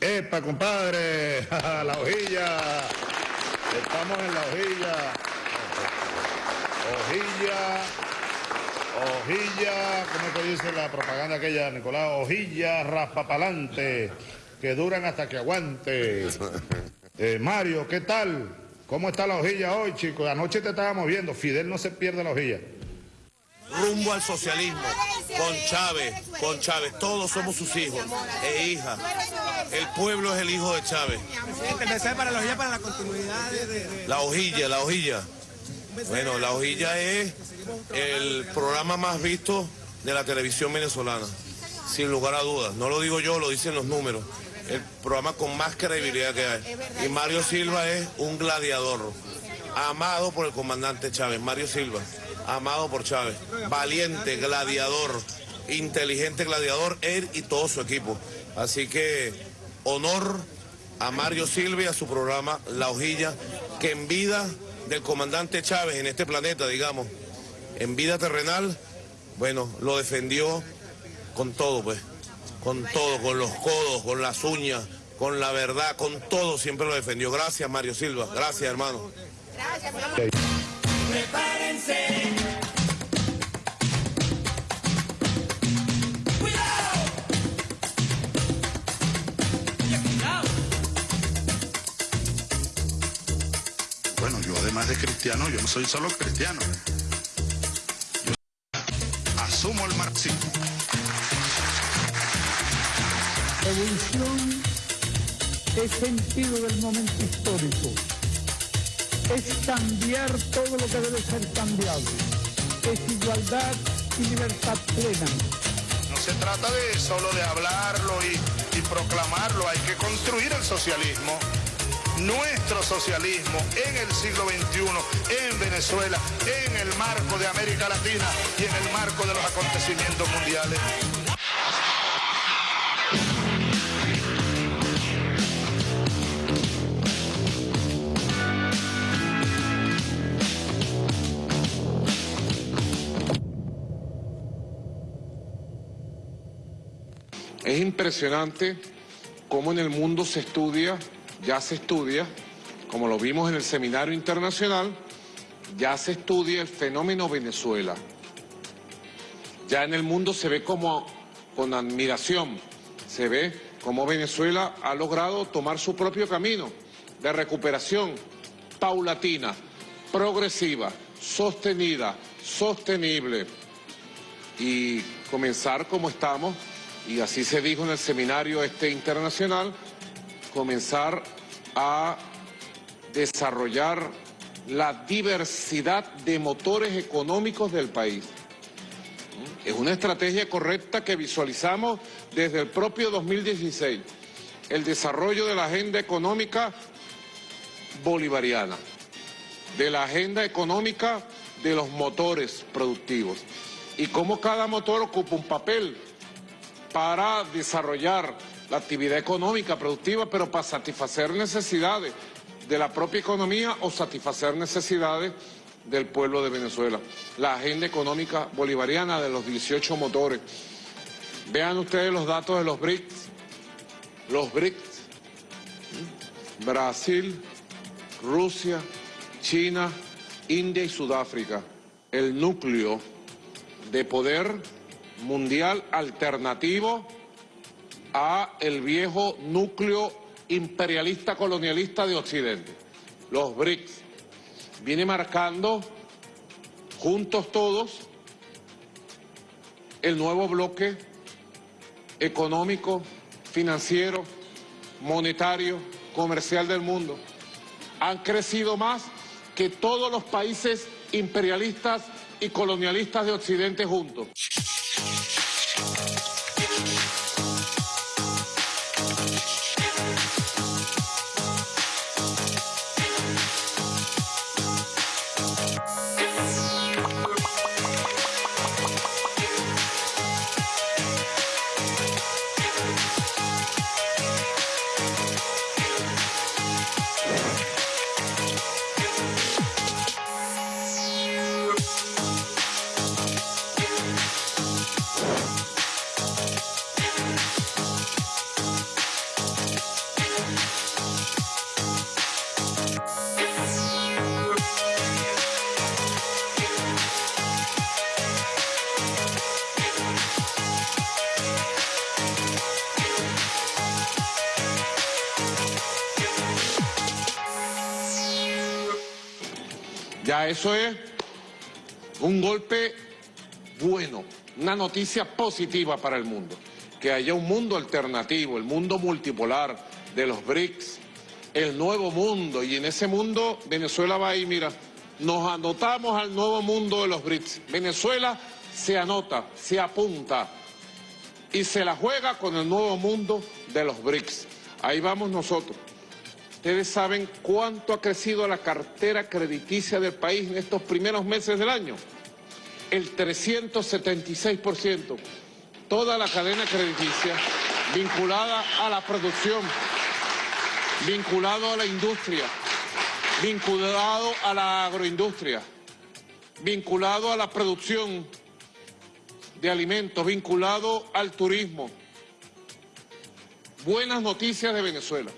Epa, compadre, la hojilla. Estamos en la hojilla. Hojilla. Hojilla, ¿cómo es que dice la propaganda aquella, Nicolás? Hojilla raspapalante, que duran hasta que aguante. Eh, Mario, ¿qué tal? ¿Cómo está la hojilla hoy, chicos? Anoche te estábamos viendo, Fidel no se pierde la hojilla rumbo al socialismo, con Chávez, con Chávez, todos somos sus hijos e hijas. El pueblo es el hijo de Chávez. para la hojilla, para la continuidad de... La hojilla, la hojilla. Bueno, la hojilla es el programa más visto de la televisión venezolana, sin lugar a dudas. No lo digo yo, lo dicen los números. El programa con más credibilidad que hay. Y Mario Silva es un gladiador, amado por el comandante Chávez, Mario Silva amado por Chávez. Valiente, gladiador, inteligente gladiador, él y todo su equipo. Así que honor a Mario Silva y a su programa La Hojilla, que en vida del comandante Chávez en este planeta, digamos, en vida terrenal, bueno, lo defendió con todo, pues, con todo, con los codos, con las uñas, con la verdad, con todo siempre lo defendió. Gracias, Mario Silva. Gracias, hermano. Gracias, Prepárense. Además de cristiano, yo no soy solo cristiano. Yo asumo el marxismo. Evolución es sentido del momento histórico es cambiar todo lo que debe ser cambiado. Es igualdad y libertad plena. No se trata de solo de hablarlo y, y proclamarlo, hay que construir el socialismo nuestro socialismo en el siglo XXI, en Venezuela, en el marco de América Latina y en el marco de los acontecimientos mundiales. Es impresionante cómo en el mundo se estudia, ya se estudia, como lo vimos en el seminario internacional, ya se estudia el fenómeno Venezuela. Ya en el mundo se ve como, con admiración, se ve cómo Venezuela ha logrado tomar su propio camino de recuperación paulatina, progresiva, sostenida, sostenible y comenzar como estamos y así se dijo en el seminario este internacional, comenzar a desarrollar la diversidad de motores económicos del país. Es una estrategia correcta que visualizamos desde el propio 2016, el desarrollo de la agenda económica bolivariana, de la agenda económica de los motores productivos y cómo cada motor ocupa un papel para desarrollar la actividad económica productiva, pero para satisfacer necesidades de la propia economía o satisfacer necesidades del pueblo de Venezuela. La agenda económica bolivariana de los 18 motores. Vean ustedes los datos de los BRICS. Los BRICS. Brasil, Rusia, China, India y Sudáfrica. El núcleo de poder mundial alternativo a el viejo núcleo imperialista colonialista de Occidente, los BRICS. Viene marcando juntos todos el nuevo bloque económico, financiero, monetario, comercial del mundo. Han crecido más que todos los países imperialistas y colonialistas de Occidente juntos. Eso es un golpe bueno, una noticia positiva para el mundo. Que haya un mundo alternativo, el mundo multipolar de los BRICS, el nuevo mundo. Y en ese mundo Venezuela va ahí, mira, nos anotamos al nuevo mundo de los BRICS. Venezuela se anota, se apunta y se la juega con el nuevo mundo de los BRICS. Ahí vamos nosotros. Ustedes saben cuánto ha crecido la cartera crediticia del país en estos primeros meses del año. El 376%. Toda la cadena crediticia vinculada a la producción, vinculado a la industria, vinculado a la agroindustria, vinculado a la producción de alimentos, vinculado al turismo. Buenas noticias de Venezuela.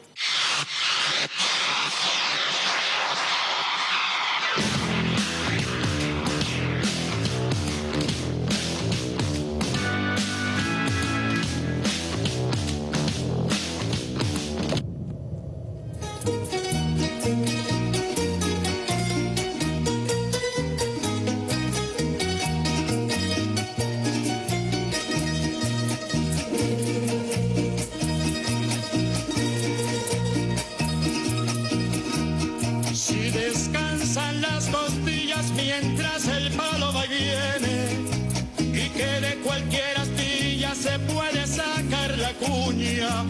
Sacar la cuña.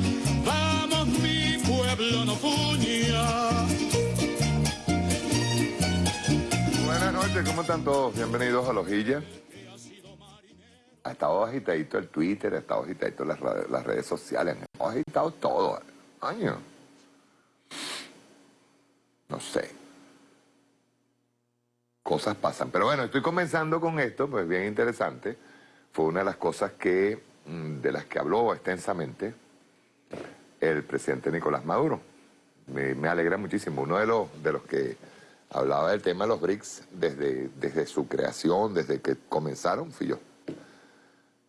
Vamos mi pueblo no puña. Buenas noches, ¿cómo están todos? Bienvenidos a Lojilla. Ha estado agitadito el Twitter, ha estado agitadito las, las redes sociales, ha agitado todo. Año. No sé. Cosas pasan. Pero bueno, estoy comenzando con esto, pues bien interesante. Fue una de las cosas que, de las que habló extensamente el presidente Nicolás Maduro. Me, me alegra muchísimo. Uno de los, de los que hablaba del tema de los BRICS desde, desde su creación, desde que comenzaron, fui yo.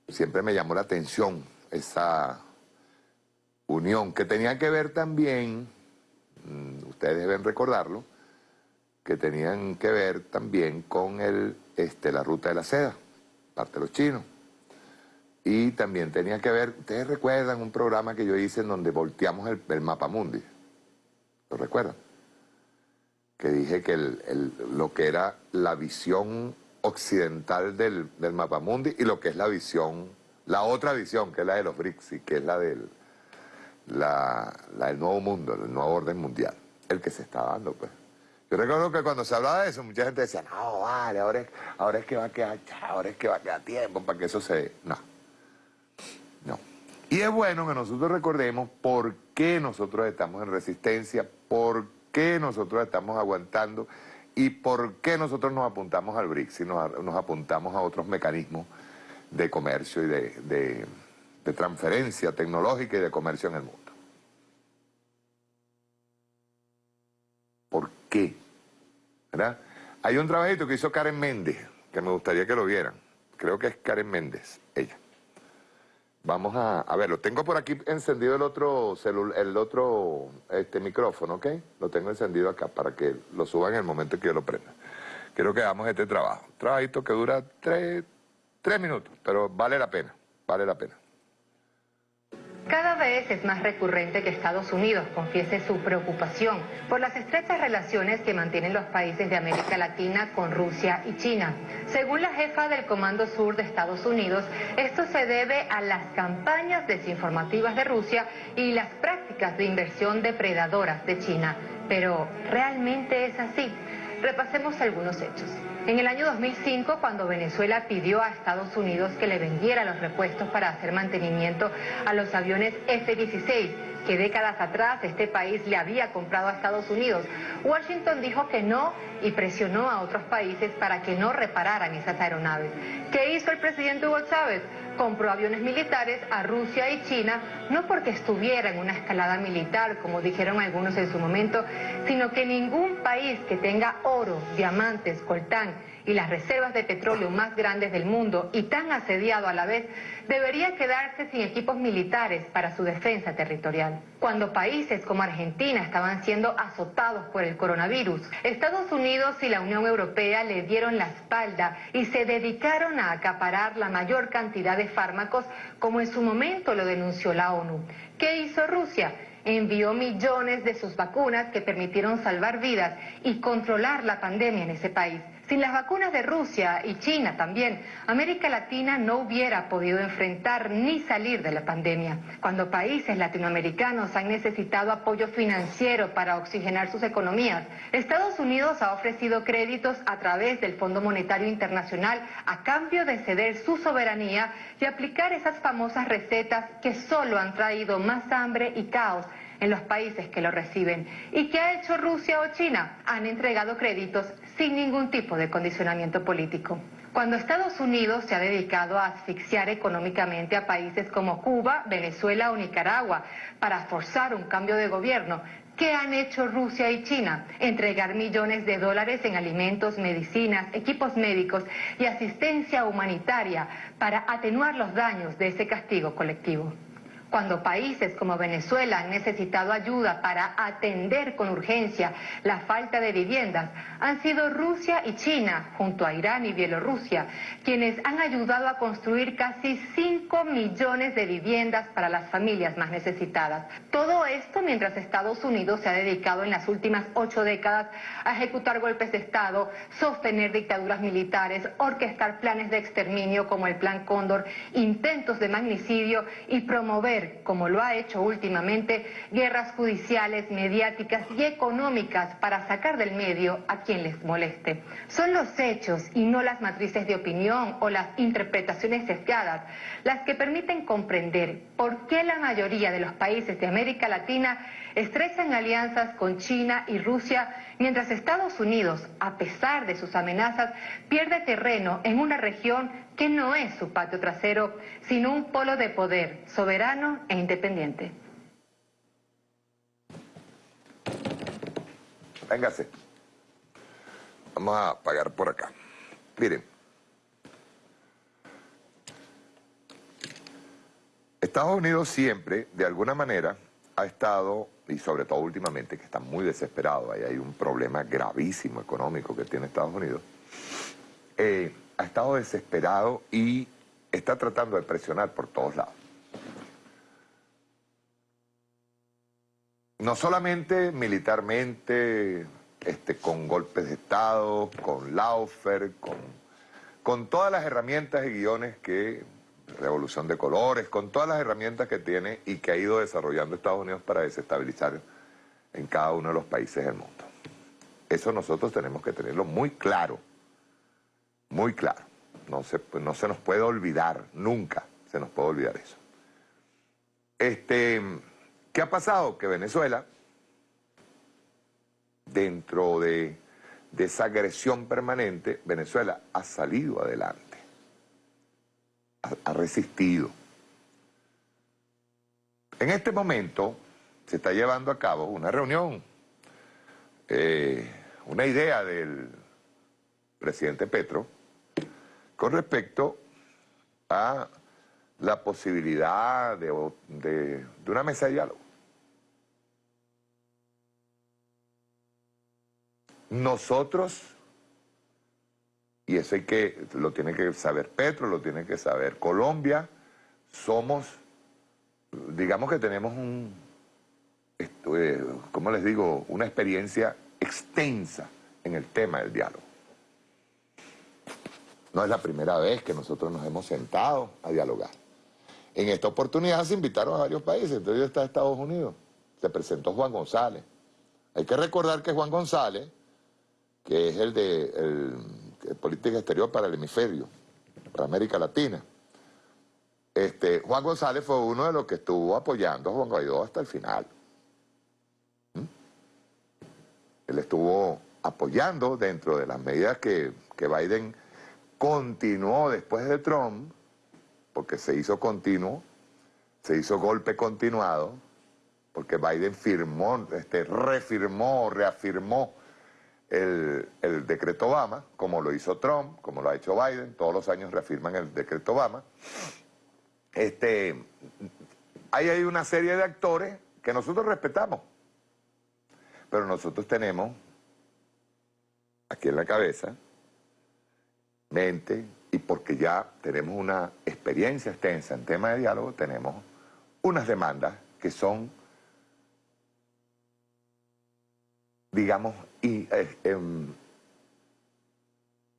Siempre me llamó la atención esa unión que tenía que ver también, mm, ustedes deben recordarlo, que tenían que ver también con el, este, la ruta de la seda, parte de los chinos. Y también tenía que ver, ustedes recuerdan un programa que yo hice en donde volteamos el, mapa mundi. ¿Lo recuerdan? Que dije que el- lo que era la visión occidental del, del mapa mundi y lo que es la visión, la otra visión, que es la de los BRICS y que es la del, la, la nuevo mundo, el nuevo orden mundial, el que se está dando, pues. Yo recuerdo que cuando se hablaba de eso, mucha gente decía, no, vale, ahora es, ahora es que va a quedar, ahora es que va a quedar tiempo para que eso se... No. Y es bueno que nosotros recordemos por qué nosotros estamos en resistencia, por qué nosotros estamos aguantando y por qué nosotros nos apuntamos al BRICS y nos, apuntamos a otros mecanismos de comercio y de, de- transferencia tecnológica y de comercio en el mundo. ¿Por qué? ¿Verdad? Hay un trabajito que hizo Karen Méndez, que me gustaría que lo vieran. Creo que es Karen Méndez. Vamos a, a ver, lo tengo por aquí encendido el otro celu- el otro este micrófono, ¿ok? Lo tengo encendido acá para que lo suba en el momento que yo lo prenda. Quiero que hagamos este trabajo. Trabajito que dura tres, tres minutos, pero vale la pena, vale la pena. Cada vez es más recurrente que Estados Unidos confiese su preocupación por las estrechas relaciones que mantienen los países de América Latina con Rusia y China. Según la jefa del Comando Sur de Estados Unidos, esto se debe a las campañas desinformativas de Rusia y las prácticas de inversión depredadoras de China. Pero, ¿realmente es así? Repasemos algunos hechos. En el año 2005, cuando Venezuela pidió a Estados Unidos que le vendiera los repuestos para hacer mantenimiento a los aviones F-16, que décadas atrás este país le había comprado a Estados Unidos, Washington dijo que no y presionó a otros países para que no repararan esas aeronaves. ¿Qué hizo el presidente Hugo Chávez? Compró aviones militares a Rusia y China, no porque estuviera en una escalada militar, como dijeron algunos en su momento, sino que ningún país que tenga oro, diamantes, coltán y las reservas de petróleo más grandes del mundo y tan asediado a la vez, debería quedarse sin equipos militares para su defensa territorial. Cuando países como Argentina estaban siendo azotados por el coronavirus, Estados Unidos y la Unión Europea le dieron la espalda y se dedicaron a acaparar la mayor cantidad de fármacos como en su momento lo denunció la ONU. ¿Qué hizo Rusia? envió millones de sus vacunas que permitieron salvar vidas y controlar la pandemia en ese país. Sin las vacunas de Rusia y China también, América Latina no hubiera podido enfrentar ni salir de la pandemia. Cuando países latinoamericanos han necesitado apoyo financiero para oxigenar sus economías, Estados Unidos ha ofrecido créditos a través del Fondo Monetario Internacional a cambio de ceder su soberanía y aplicar esas famosas recetas que solo han traído más hambre y caos en los países que lo reciben. ¿Y qué ha hecho Rusia o China? Han entregado créditos sin ningún tipo de condicionamiento político. Cuando Estados Unidos se ha dedicado a asfixiar económicamente a países como Cuba, Venezuela o Nicaragua para forzar un cambio de gobierno, ¿qué han hecho Rusia y China? Entregar millones de dólares en alimentos, medicinas, equipos médicos y asistencia humanitaria para atenuar los daños de ese castigo colectivo cuando países como Venezuela han necesitado ayuda para atender con urgencia la falta de viviendas, han sido Rusia y China, junto a Irán y Bielorrusia, quienes han ayudado a construir casi 5 millones de viviendas para las familias más necesitadas. Todo esto mientras Estados Unidos se ha dedicado en las últimas ocho décadas a ejecutar golpes de Estado, sostener dictaduras militares, orquestar planes de exterminio como el Plan Cóndor, intentos de magnicidio y promover como lo ha hecho últimamente, guerras judiciales, mediáticas y económicas para sacar del medio a quien les moleste. Son los hechos y no las matrices de opinión o las interpretaciones sesgadas las que permiten comprender por qué la mayoría de los países de América Latina estrechan alianzas con China y Rusia, mientras Estados Unidos, a pesar de sus amenazas, pierde terreno en una región que no es su patio trasero, sino un polo de poder soberano e independiente. Véngase. Vamos a pagar por acá. Miren. Estados Unidos siempre, de alguna manera, ha estado, y sobre todo últimamente, que está muy desesperado, ahí hay un problema gravísimo económico que tiene Estados Unidos, eh, ha estado desesperado y está tratando de presionar por todos lados. No solamente militarmente, este, con golpes de Estado, con Laufer, con, con todas las herramientas y guiones que, revolución de colores, con todas las herramientas que tiene y que ha ido desarrollando Estados Unidos para desestabilizar en cada uno de los países del mundo. Eso nosotros tenemos que tenerlo muy claro muy claro. No se, no se nos puede olvidar, nunca se nos puede olvidar eso. Este, ¿Qué ha pasado? Que Venezuela, dentro de, de esa agresión permanente, Venezuela ha salido adelante, ha, resistido. En este momento se está llevando a cabo una reunión, eh, una idea del presidente Petro, con respecto a la posibilidad de, una mesa de diálogo. Nosotros, y eso hay que, lo tiene que saber Petro, lo tiene que saber Colombia, somos, digamos que tenemos un, eh, ¿cómo les digo?, una experiencia extensa en el tema del diálogo. No es la primera vez que nosotros nos hemos sentado a dialogar. En esta oportunidad se invitaron a varios países, entre ellos está Estados Unidos. Se presentó Juan González. Hay que recordar que Juan González, que es el de política exterior para el hemisferio, para América Latina, este, Juan González fue uno de los que estuvo apoyando a Juan Guaidó hasta el final. ¿Mm? Él estuvo apoyando dentro de las medidas que, que Biden continuó después de Trump, porque se hizo continuo, se hizo golpe continuado, porque Biden firmó, este, refirmó, reafirmó el, el decreto Obama, como lo hizo Trump, como lo ha hecho Biden, todos los años reafirman el decreto Obama. Este, ahí hay una serie de actores que nosotros respetamos, pero nosotros tenemos aquí en la cabeza, y porque ya tenemos una experiencia extensa en tema de diálogo, tenemos unas demandas que son, digamos, y, eh, em,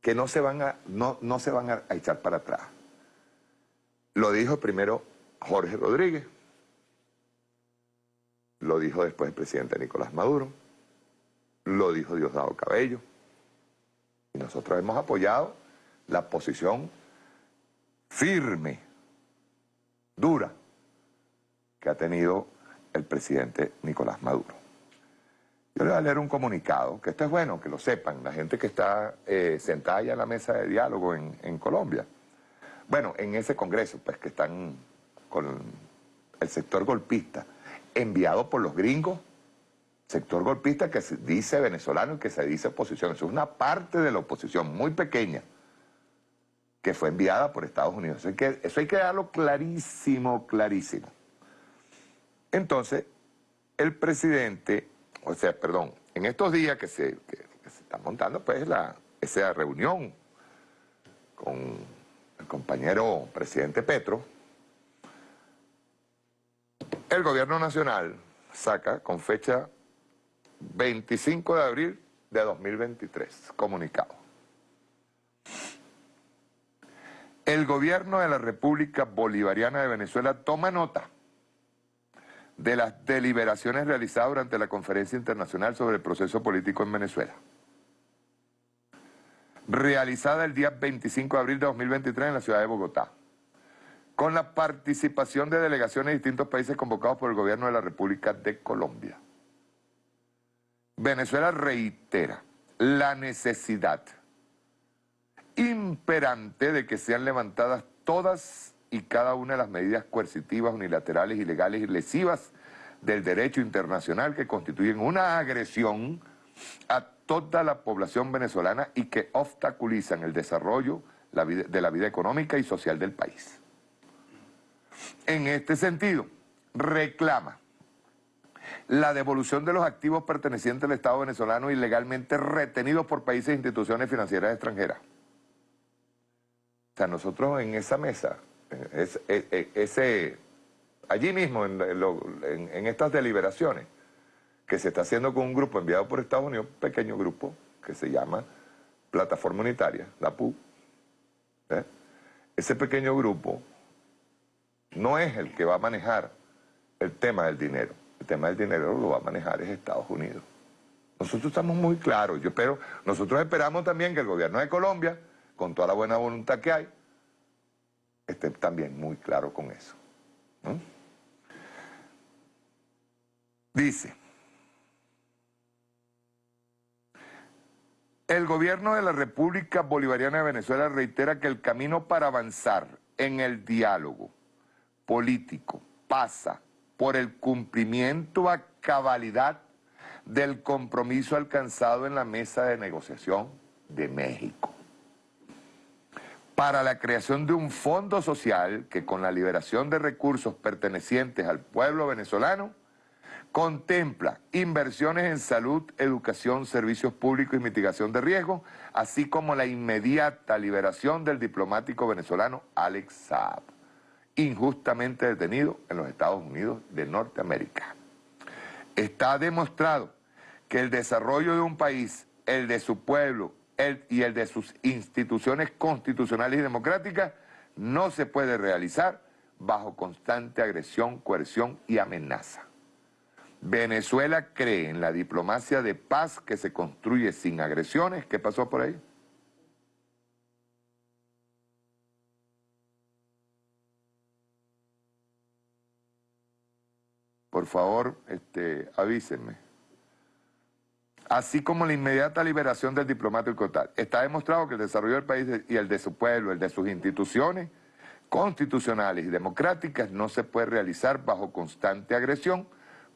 que no se van, a, no, no se van a echar para atrás. Lo dijo primero Jorge Rodríguez, lo dijo después el presidente Nicolás Maduro, lo dijo Diosdado Cabello, y nosotros hemos apoyado la posición firme, dura, que ha tenido el presidente Nicolás Maduro. Yo le voy a leer un comunicado, que esto es bueno, que lo sepan, la gente que está eh, sentada ya en la mesa de diálogo en, en Colombia. Bueno, en ese congreso, pues que están con el sector golpista, enviado por los gringos, sector golpista que se dice venezolano y que se dice oposición. Eso es una parte de la oposición muy pequeña que fue enviada por Estados Unidos. Eso hay que, darlo clarísimo, clarísimo. Entonces, el presidente, o sea, perdón, en estos días que se, que, se está montando pues la, esa reunión con el compañero presidente Petro, el gobierno nacional saca con fecha 25 de abril de 2023, comunicado. El gobierno de la República Bolivariana de Venezuela toma nota de las deliberaciones realizadas durante la Conferencia Internacional sobre el Proceso Político en Venezuela, realizada el día 25 de abril de 2023 en la ciudad de Bogotá, con la participación de delegaciones de distintos países convocados por el gobierno de la República de Colombia. Venezuela reitera la necesidad imperante de que sean levantadas todas y cada una de las medidas coercitivas, unilaterales, ilegales y lesivas del derecho internacional que constituyen una agresión a toda la población venezolana y que obstaculizan el desarrollo de la vida económica y social del país. En este sentido, reclama la devolución de los activos pertenecientes al Estado venezolano ilegalmente retenidos por países e instituciones financieras extranjeras o sea, nosotros en esa mesa, ese, allí mismo, en, estas deliberaciones, que se está haciendo con un grupo enviado por Estados Unidos, un pequeño grupo, que se llama Plataforma Unitaria, la PU, ¿eh? ese pequeño grupo no es el que va a manejar el tema del dinero. El tema del dinero lo va a manejar es Estados Unidos. Nosotros estamos muy claros, yo espero, nosotros esperamos también que el gobierno de Colombia con toda la buena voluntad que hay, esté también muy claro con eso. Dice, el gobierno de la República Bolivariana de Venezuela reitera que el camino para avanzar en el diálogo político pasa por el cumplimiento a cabalidad del compromiso alcanzado en la mesa de negociación de México para la creación de un fondo social que con la liberación de recursos pertenecientes al pueblo venezolano contempla inversiones en salud, educación, servicios públicos y mitigación de riesgos, así como la inmediata liberación del diplomático venezolano Alex Saab, injustamente detenido en los Estados Unidos de Norteamérica. Está demostrado que el desarrollo de un país, el de su pueblo y el de sus instituciones constitucionales y democráticas no se puede realizar bajo constante agresión, coerción y amenaza. Venezuela cree en la diplomacia de paz que se construye sin agresiones. ¿Qué pasó por ahí? Por favor, este, avísenme así como la inmediata liberación del diplomático tal. Está demostrado que el desarrollo del país y el de su pueblo, el de sus instituciones constitucionales y democráticas no se puede realizar bajo constante agresión,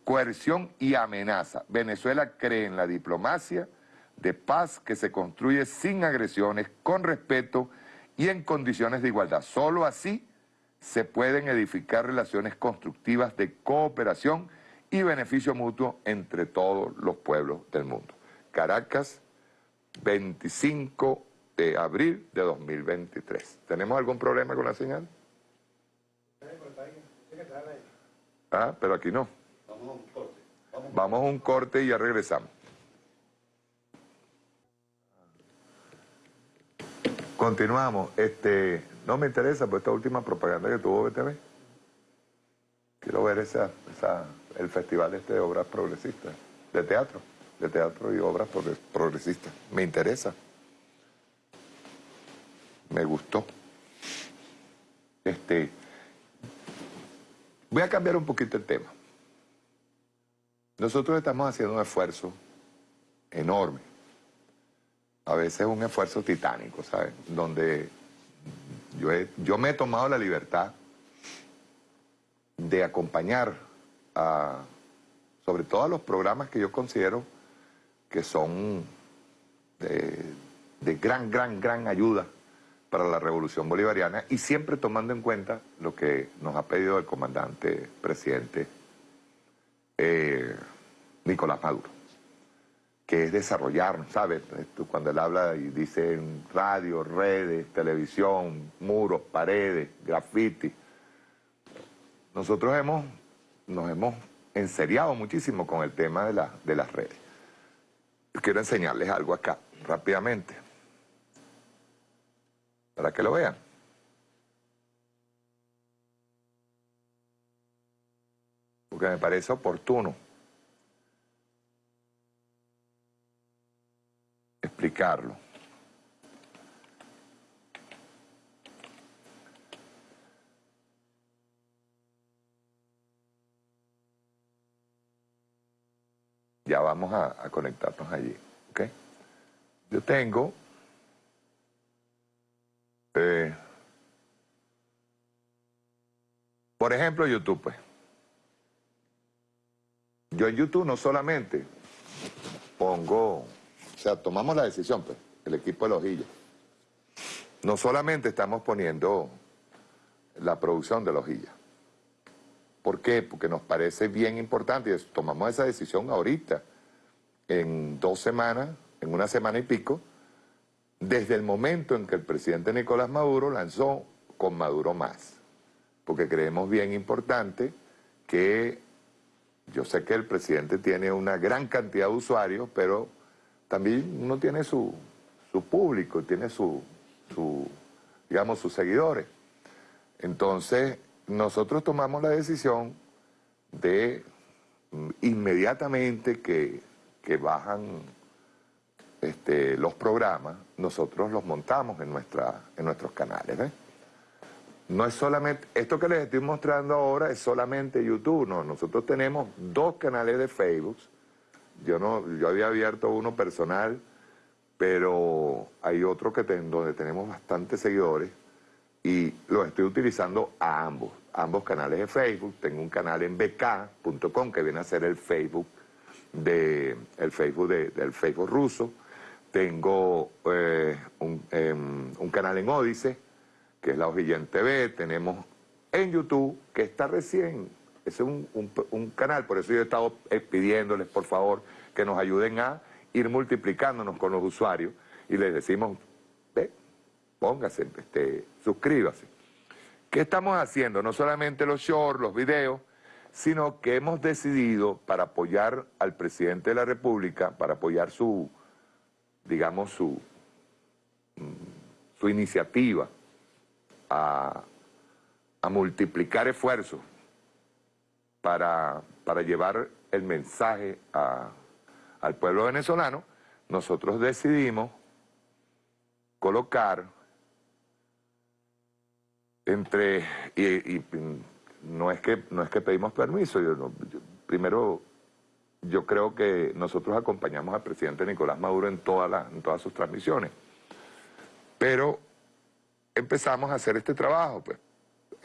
coerción y amenaza. Venezuela cree en la diplomacia de paz que se construye sin agresiones, con respeto y en condiciones de igualdad. Solo así se pueden edificar relaciones constructivas de cooperación y beneficio mutuo entre todos los pueblos del mundo. Caracas, 25 de abril de 2023. ¿Tenemos algún problema con la señal? Ah, pero aquí no. Vamos a un corte. Vamos a un corte y ya regresamos. Continuamos. Este, no me interesa por esta última propaganda que tuvo BTV. Quiero ver esa, esa, el festival este de obras progresistas, de teatro, de teatro y obras progresistas. Me interesa. Me gustó. Este, voy a cambiar un poquito el tema. Nosotros estamos haciendo un esfuerzo enorme a veces un esfuerzo titánico, ¿sabes? Donde yo, yo me he tomado la libertad de acompañar sobre todo a los programas que yo considero que son de, de gran, gran, gran ayuda para la revolución bolivariana y siempre tomando en cuenta lo que nos ha pedido el comandante presidente eh, Nicolás Maduro que es desarrollarnos, ¿sabes? Cuando él habla y dice en radio, redes, televisión, muros, paredes, graffiti. Nosotros hemos, nos hemos enseriado muchísimo con el tema de, la, de las redes. quiero enseñarles algo acá, rápidamente, para que lo vean. Porque me parece oportuno. explicarlo. Ya vamos a, conectarnos allí, ¿ok? Yo tengo... Eh, por ejemplo, YouTube, pues. Yo en YouTube no solamente pongo o sea, tomamos la decisión, pues, el equipo de Lojilla. No solamente estamos poniendo la producción de Lojilla. ¿Por qué? Porque nos parece bien importante y tomamos esa decisión ahorita, en dos semanas, en una semana y pico, desde el momento en que el presidente Nicolás Maduro lanzó con Maduro más. Porque creemos bien importante que yo sé que el presidente tiene una gran cantidad de usuarios, pero también uno tiene su, público, tiene su, digamos, sus seguidores. Entonces, nosotros tomamos la decisión de inmediatamente que, bajan este, los programas, nosotros los montamos en, nuestra, en nuestros canales. No es solamente, esto que les estoy mostrando ahora es solamente YouTube, no, nosotros tenemos dos canales de Facebook, yo no, yo había abierto uno personal, pero hay otro que donde tenemos bastantes seguidores y los estoy utilizando a ambos, ambos canales de Facebook. Tengo un canal en bk.com que viene a ser el Facebook de el Facebook del Facebook ruso. Tengo eh, em, un, canal en Odise, que es la Hojilla TV. Tenemos en YouTube, que está recién es un, canal, por eso yo he estado eh, pidiéndoles, por favor, que nos ayuden a ir multiplicándonos con los usuarios y les decimos, ve, póngase, este, suscríbase. ¿Qué estamos haciendo? No solamente los shorts, los videos, sino que hemos decidido para apoyar al presidente de la República, para apoyar su, digamos, su, mm, su iniciativa a, a multiplicar esfuerzos para, para llevar el mensaje al pueblo venezolano, nosotros decidimos colocar entre, y, no, es que, no es que pedimos permiso, yo, primero yo creo que nosotros acompañamos al presidente Nicolás Maduro en, en todas sus transmisiones, pero empezamos a hacer este trabajo, pues,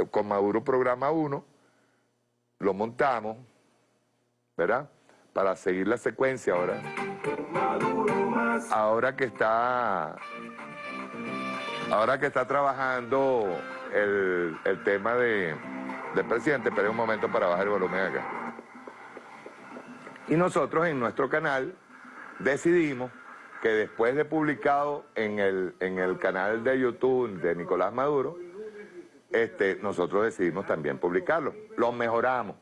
con Maduro Programa 1, lo montamos, ¿verdad? Para seguir la secuencia ahora. Ahora que está ahora que está trabajando el, tema de, del presidente, espere un momento para bajar el volumen acá. Y nosotros en nuestro canal decidimos que después de publicado en el, en el canal de YouTube de Nicolás Maduro, este, nosotros decidimos también publicarlo. Lo mejoramos.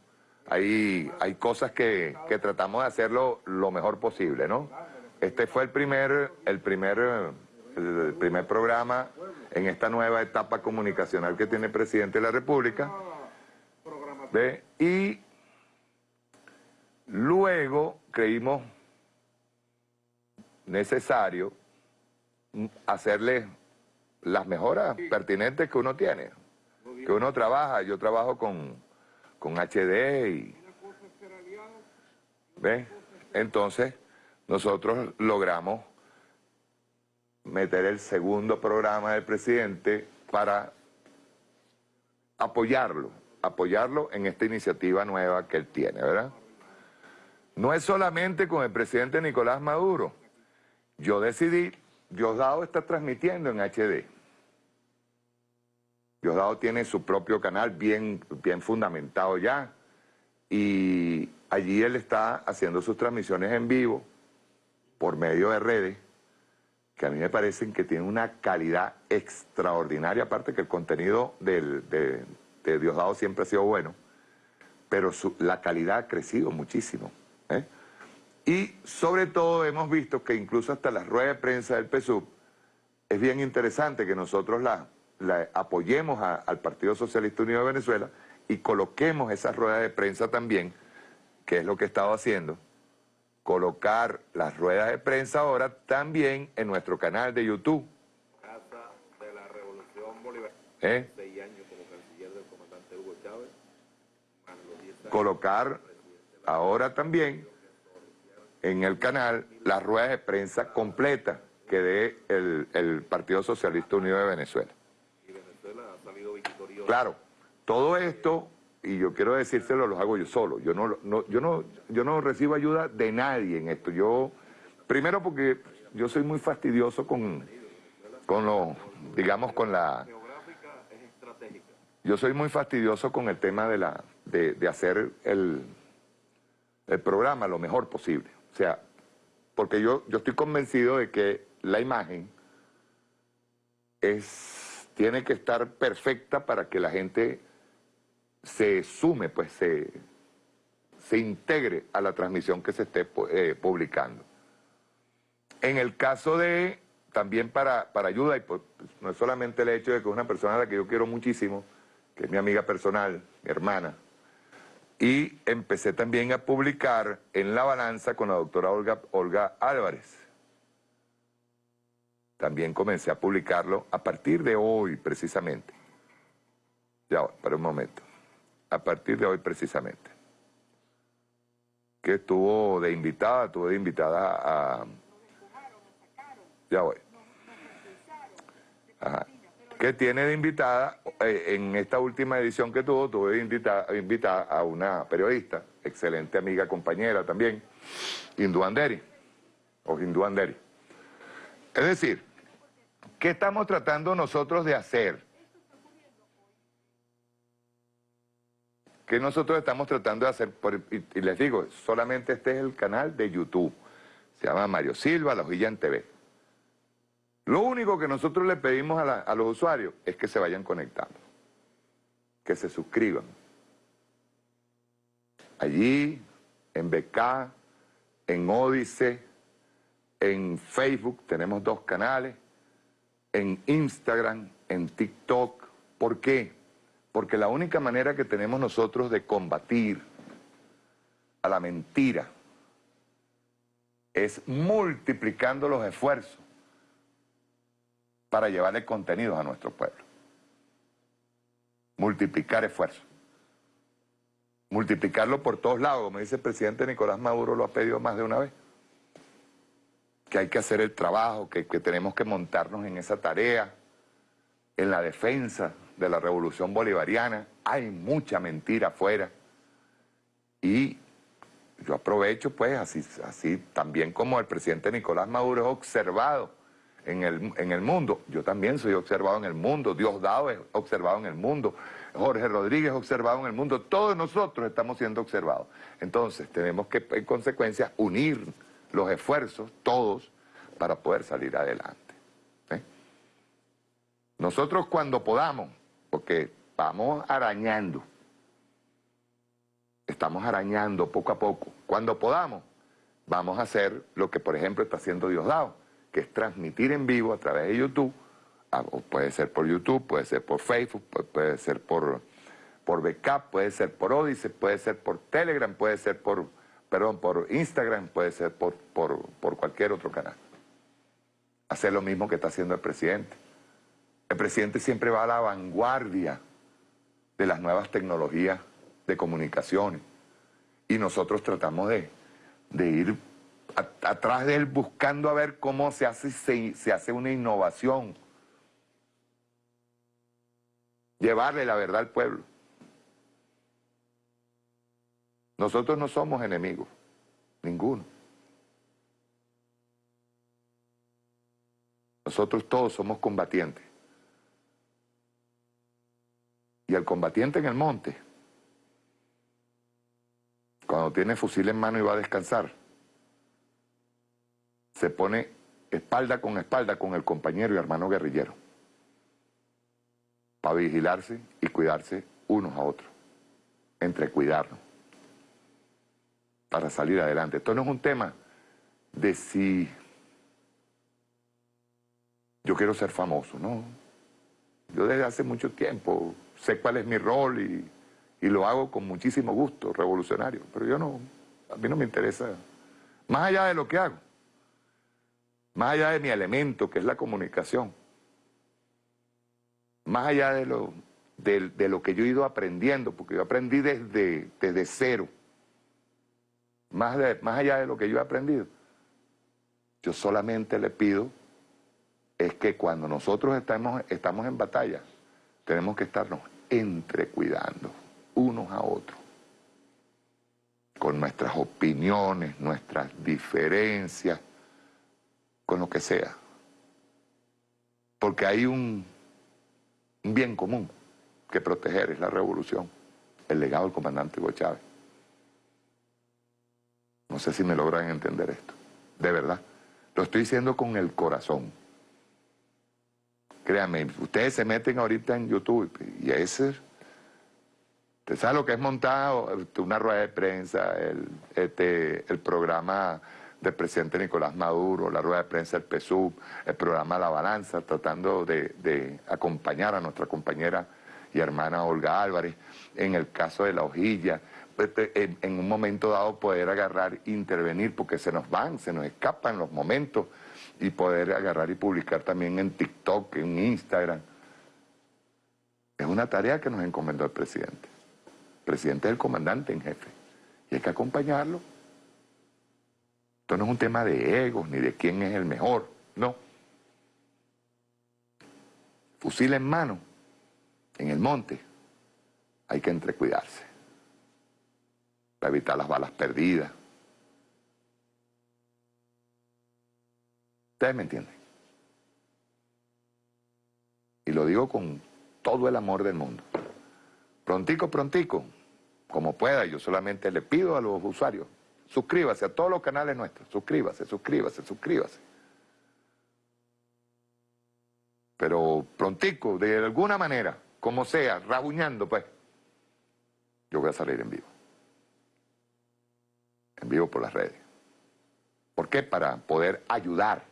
Hay, hay cosas que, que tratamos de hacerlo lo mejor posible, ¿no? Este fue el primer, el primer, el primer programa en esta nueva etapa comunicacional que tiene el presidente de la República. ¿Ve? Y luego creímos necesario hacerle las mejoras pertinentes que uno tiene, que uno trabaja. Yo trabajo con, con HD y... ¿Ve? Entonces, nosotros logramos meter el segundo programa del presidente para apoyarlo, apoyarlo en esta iniciativa nueva que él tiene, ¿verdad? No es solamente con el presidente Nicolás Maduro. Yo decidí, Diosdado está transmitiendo en HD. Diosdado tiene su propio canal bien, bien fundamentado ya. Y allí él está haciendo sus transmisiones en vivo por medio de redes que a mí me parecen que tienen una calidad extraordinaria, aparte que el contenido de, Diosdado siempre ha sido bueno, pero la calidad ha crecido muchísimo. ¿eh? Y sobre todo hemos visto que incluso hasta la rueda de prensa del PSUV es bien interesante que nosotros la, apoyemos al Partido Socialista Unido de Venezuela y coloquemos esa rueda de prensa también, que es lo que he estado haciendo, colocar las ruedas de prensa ahora también en nuestro canal de YouTube. Casa de la Revolución Bolivariana. ¿Eh? años como canciller del comandante Hugo Chávez. Colocar ahora también en el canal las ruedas de prensa completa que dé el, el Partido Socialista Unido de Venezuela. Y Venezuela ha salido victorioso. Claro, todo esto y yo quiero decírselo, los hago yo solo. Yo no, yo no, yo no recibo ayuda de nadie en esto. Yo, primero porque yo soy muy fastidioso con, con lo, digamos, con la... Yo soy muy fastidioso con el tema de, la, de, de hacer el, el programa lo mejor posible. O sea, porque yo, yo estoy convencido de que la imagen es, tiene que estar perfecta para que la gente se sume, pues se, se integre a la transmisión que se esté eh, publicando. En el caso de, también para, para ayuda, y pues, no es solamente el hecho de que es una persona a la que yo quiero muchísimo, que es mi amiga personal, mi hermana, y empecé también a publicar en La Balanza con la doctora Olga, Olga Álvarez. También comencé a publicarlo a partir de hoy, precisamente. Ya, para un momento a partir de hoy precisamente. Que estuvo de invitada, estuvo de invitada a... Ya voy. Que tiene de invitada, eh, en esta última edición que tuvo, tuve de invitada, invitada a una periodista, excelente amiga, compañera también, Hindu Anderi, o Hindu Anderi. Es decir, ¿qué estamos tratando nosotros de hacer? Que nosotros estamos tratando de hacer, y, les digo, solamente este es el canal de YouTube, se llama Mario Silva, La Hojilla en TV. Lo único que nosotros le pedimos a, los usuarios es que se vayan conectando, que se suscriban. Allí, en BK, en Odise, en Facebook tenemos dos canales, en Instagram, en TikTok. ¿Por qué? Porque la única manera que tenemos nosotros de combatir a la mentira es multiplicando los esfuerzos para llevarle contenidos a nuestro pueblo. Multiplicar esfuerzos. Multiplicarlo por todos lados, como dice el presidente Nicolás Maduro, lo ha pedido más de una vez. Que hay que hacer el trabajo, que, que tenemos que montarnos en esa tarea, en la defensa de la revolución bolivariana, hay mucha mentira afuera. Y yo aprovecho pues, así, así también como el presidente Nicolás Maduro es observado en el, en el mundo, yo también soy observado en el mundo, Diosdado es observado en el mundo, Jorge Rodríguez observado en el mundo, todos nosotros estamos siendo observados. Entonces tenemos que en consecuencia unir los esfuerzos, todos, para poder salir adelante. Nosotros cuando podamos, porque vamos arañando, estamos arañando poco a poco, cuando podamos, vamos a hacer lo que por ejemplo está haciendo Diosdado, que es transmitir en vivo a través de YouTube puede ser por YouTube, puede ser por Facebook, puede ser por, por Backup, puede ser por Odyssey, puede ser por Telegram, puede ser por, perdón, por Instagram, puede ser por, por, por cualquier otro canal. Hacer lo mismo que está haciendo el presidente. El presidente siempre va a la vanguardia de las nuevas tecnologías de comunicaciones y nosotros tratamos de, ir atrás de él buscando a ver cómo se hace, se hace una innovación llevarle la verdad al pueblo. Nosotros no somos enemigos, ninguno. Nosotros todos somos combatientes. Y el combatiente en el monte, cuando tiene fusil en mano y va a descansar, se pone espalda con espalda con el compañero y hermano guerrillero para vigilarse y cuidarse unos a otros, entre cuidarnos, para salir adelante. Esto no es un tema de si yo quiero ser famoso, no. Yo desde hace mucho tiempo sé cuál es mi rol y, y lo hago con muchísimo gusto, revolucionario, pero yo no, a mí no me interesa, más allá de lo que hago, más allá de mi elemento, que es la comunicación, más allá de lo, de, lo que yo he ido aprendiendo, porque yo aprendí desde, desde cero, más, más allá de lo que yo he aprendido, yo solamente le pido es que cuando nosotros estamos, estamos en batalla, tenemos que estarnos entrecuidando unos a otros, con nuestras opiniones, nuestras diferencias, con lo que sea. Porque hay un, un bien común que proteger, es la revolución, el legado del comandante Hugo Chávez. No sé si me logran entender esto, de verdad. Lo estoy diciendo con el corazón. Créanme, ustedes se meten ahorita en YouTube y ese... ¿Usted sabe lo que es montado? Una rueda de prensa, el, este, el programa del presidente Nicolás Maduro, la rueda de prensa del PSUV, el programa La Balanza, tratando de, acompañar a nuestra compañera y hermana Olga Álvarez, en el caso de la hojilla, pues, en, en un momento dado poder agarrar, intervenir, porque se nos van, se nos escapan los momentos, y poder agarrar y publicar también en TikTok, en Instagram. Es una tarea que nos encomendó el presidente. El presidente es el comandante en jefe, y hay que acompañarlo esto no es un tema de egos ni de quién es el mejor, no. Fusil en mano, en el monte, hay que entrecuidarse para evitar las balas perdidas. Ustedes me entienden. Y lo digo con todo el amor del mundo. Prontico, prontico, como pueda, yo solamente le pido a los usuarios Suscríbase a todos los canales nuestros. Suscríbase, suscríbase, suscríbase. Pero prontico, de alguna manera, como sea, rabuñando, pues, yo voy a salir en vivo. En vivo por las redes. ¿Por qué? Para poder ayudar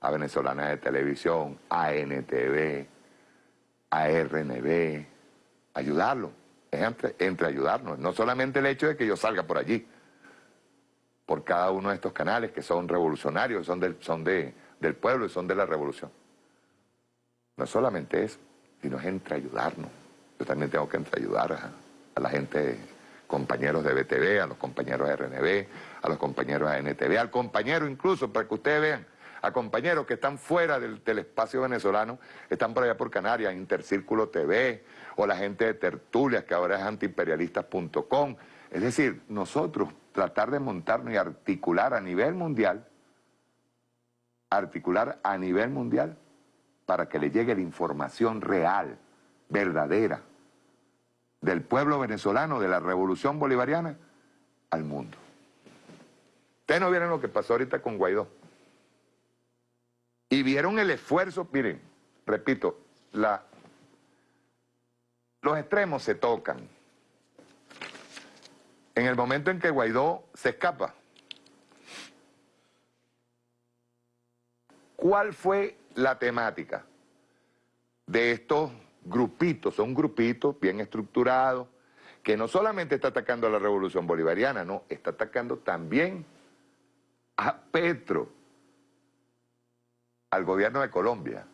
a Venezolana de Televisión, a NTV, a RNB, ayudarlo. Es entre, ayudarnos. No solamente el hecho de que yo salga por allí, por cada uno de estos canales que son revolucionarios, son, del, son de, del pueblo y son de la revolución. No solamente eso, sino es entre ayudarnos. Yo también tengo que entre ayudar a, la gente, compañeros de BTV, a los compañeros de RNB, a los compañeros de NTV, al compañero incluso, para que ustedes vean, a compañeros que están fuera del, del, espacio venezolano, están por allá por Canarias, Intercírculo TV, o la gente de Tertulias, que ahora es antiimperialistas.com, Es decir, nosotros tratar de montarnos y articular a nivel mundial, articular a nivel mundial para que le llegue la información real, verdadera, del pueblo venezolano, de la revolución bolivariana, al mundo. Ustedes no vieron lo que pasó ahorita con Guaidó. Y vieron el esfuerzo, miren, repito, la, los extremos se tocan. En el momento en que Guaidó se escapa, ¿cuál fue la temática de estos grupitos? Son grupitos bien estructurados, que no solamente está atacando a la revolución bolivariana, no, está atacando también a Petro, al gobierno de Colombia.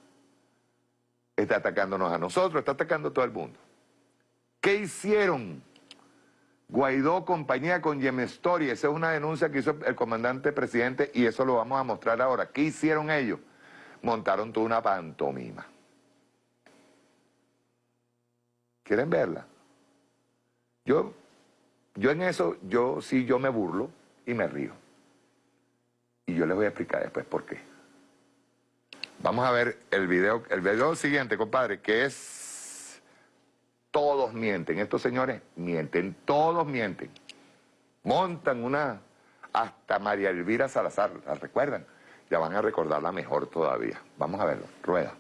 Está atacándonos a nosotros, está atacando a todo el mundo. ¿Qué hicieron? Guaidó, compañía con Yemestory, esa es una denuncia que hizo el comandante presidente y eso lo vamos a mostrar ahora. ¿Qué hicieron ellos? Montaron toda una pantomima. ¿Quieren verla? Yo, yo en eso, yo sí, yo me burlo y me río. Y yo les voy a explicar después por qué. Vamos a ver el video, el video siguiente, compadre, que es... Todos mienten, estos señores mienten, todos mienten. Montan una... Hasta María Elvira Salazar, ¿la recuerdan? Ya van a recordarla mejor todavía. Vamos a verlo, rueda.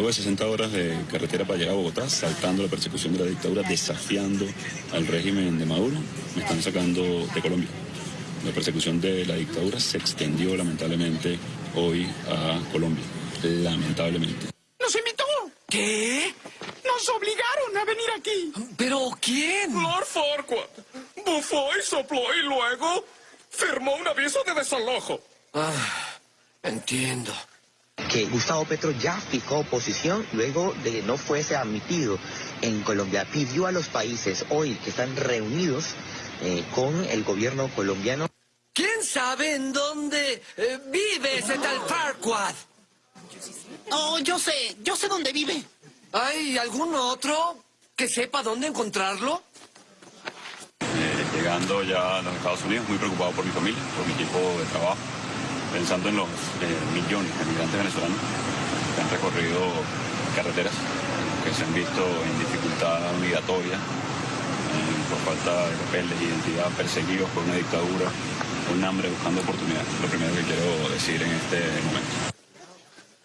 Luego de 60 horas de carretera para llegar a Bogotá, saltando la persecución de la dictadura, desafiando al régimen de Maduro, me están sacando de Colombia. La persecución de la dictadura se extendió lamentablemente hoy a Colombia. Lamentablemente. ¡Nos invitó! ¿Qué? ¡Nos obligaron a venir aquí! ¿Pero quién? Lord Farquaad. Bufó y sopló y luego firmó un aviso de desalojo. Ah, entiendo que Gustavo Petro ya fijó posición luego de que no fuese admitido en Colombia. Pidió a los países hoy que están reunidos eh, con el gobierno colombiano. ¿Quién sabe en dónde eh, vive ese tal Farquad? Oh, yo sé, yo sé dónde vive. ¿Hay algún otro que sepa dónde encontrarlo? Eh, llegando ya a los Estados Unidos, muy preocupado por mi familia, por mi equipo de trabajo pensando en los eh, millones de migrantes venezolanos que han recorrido carreteras, que se han visto en dificultad migratoria, eh, por falta de papeles, de identidad, perseguidos por una dictadura, un hambre buscando oportunidades. Lo primero que quiero decir en este momento.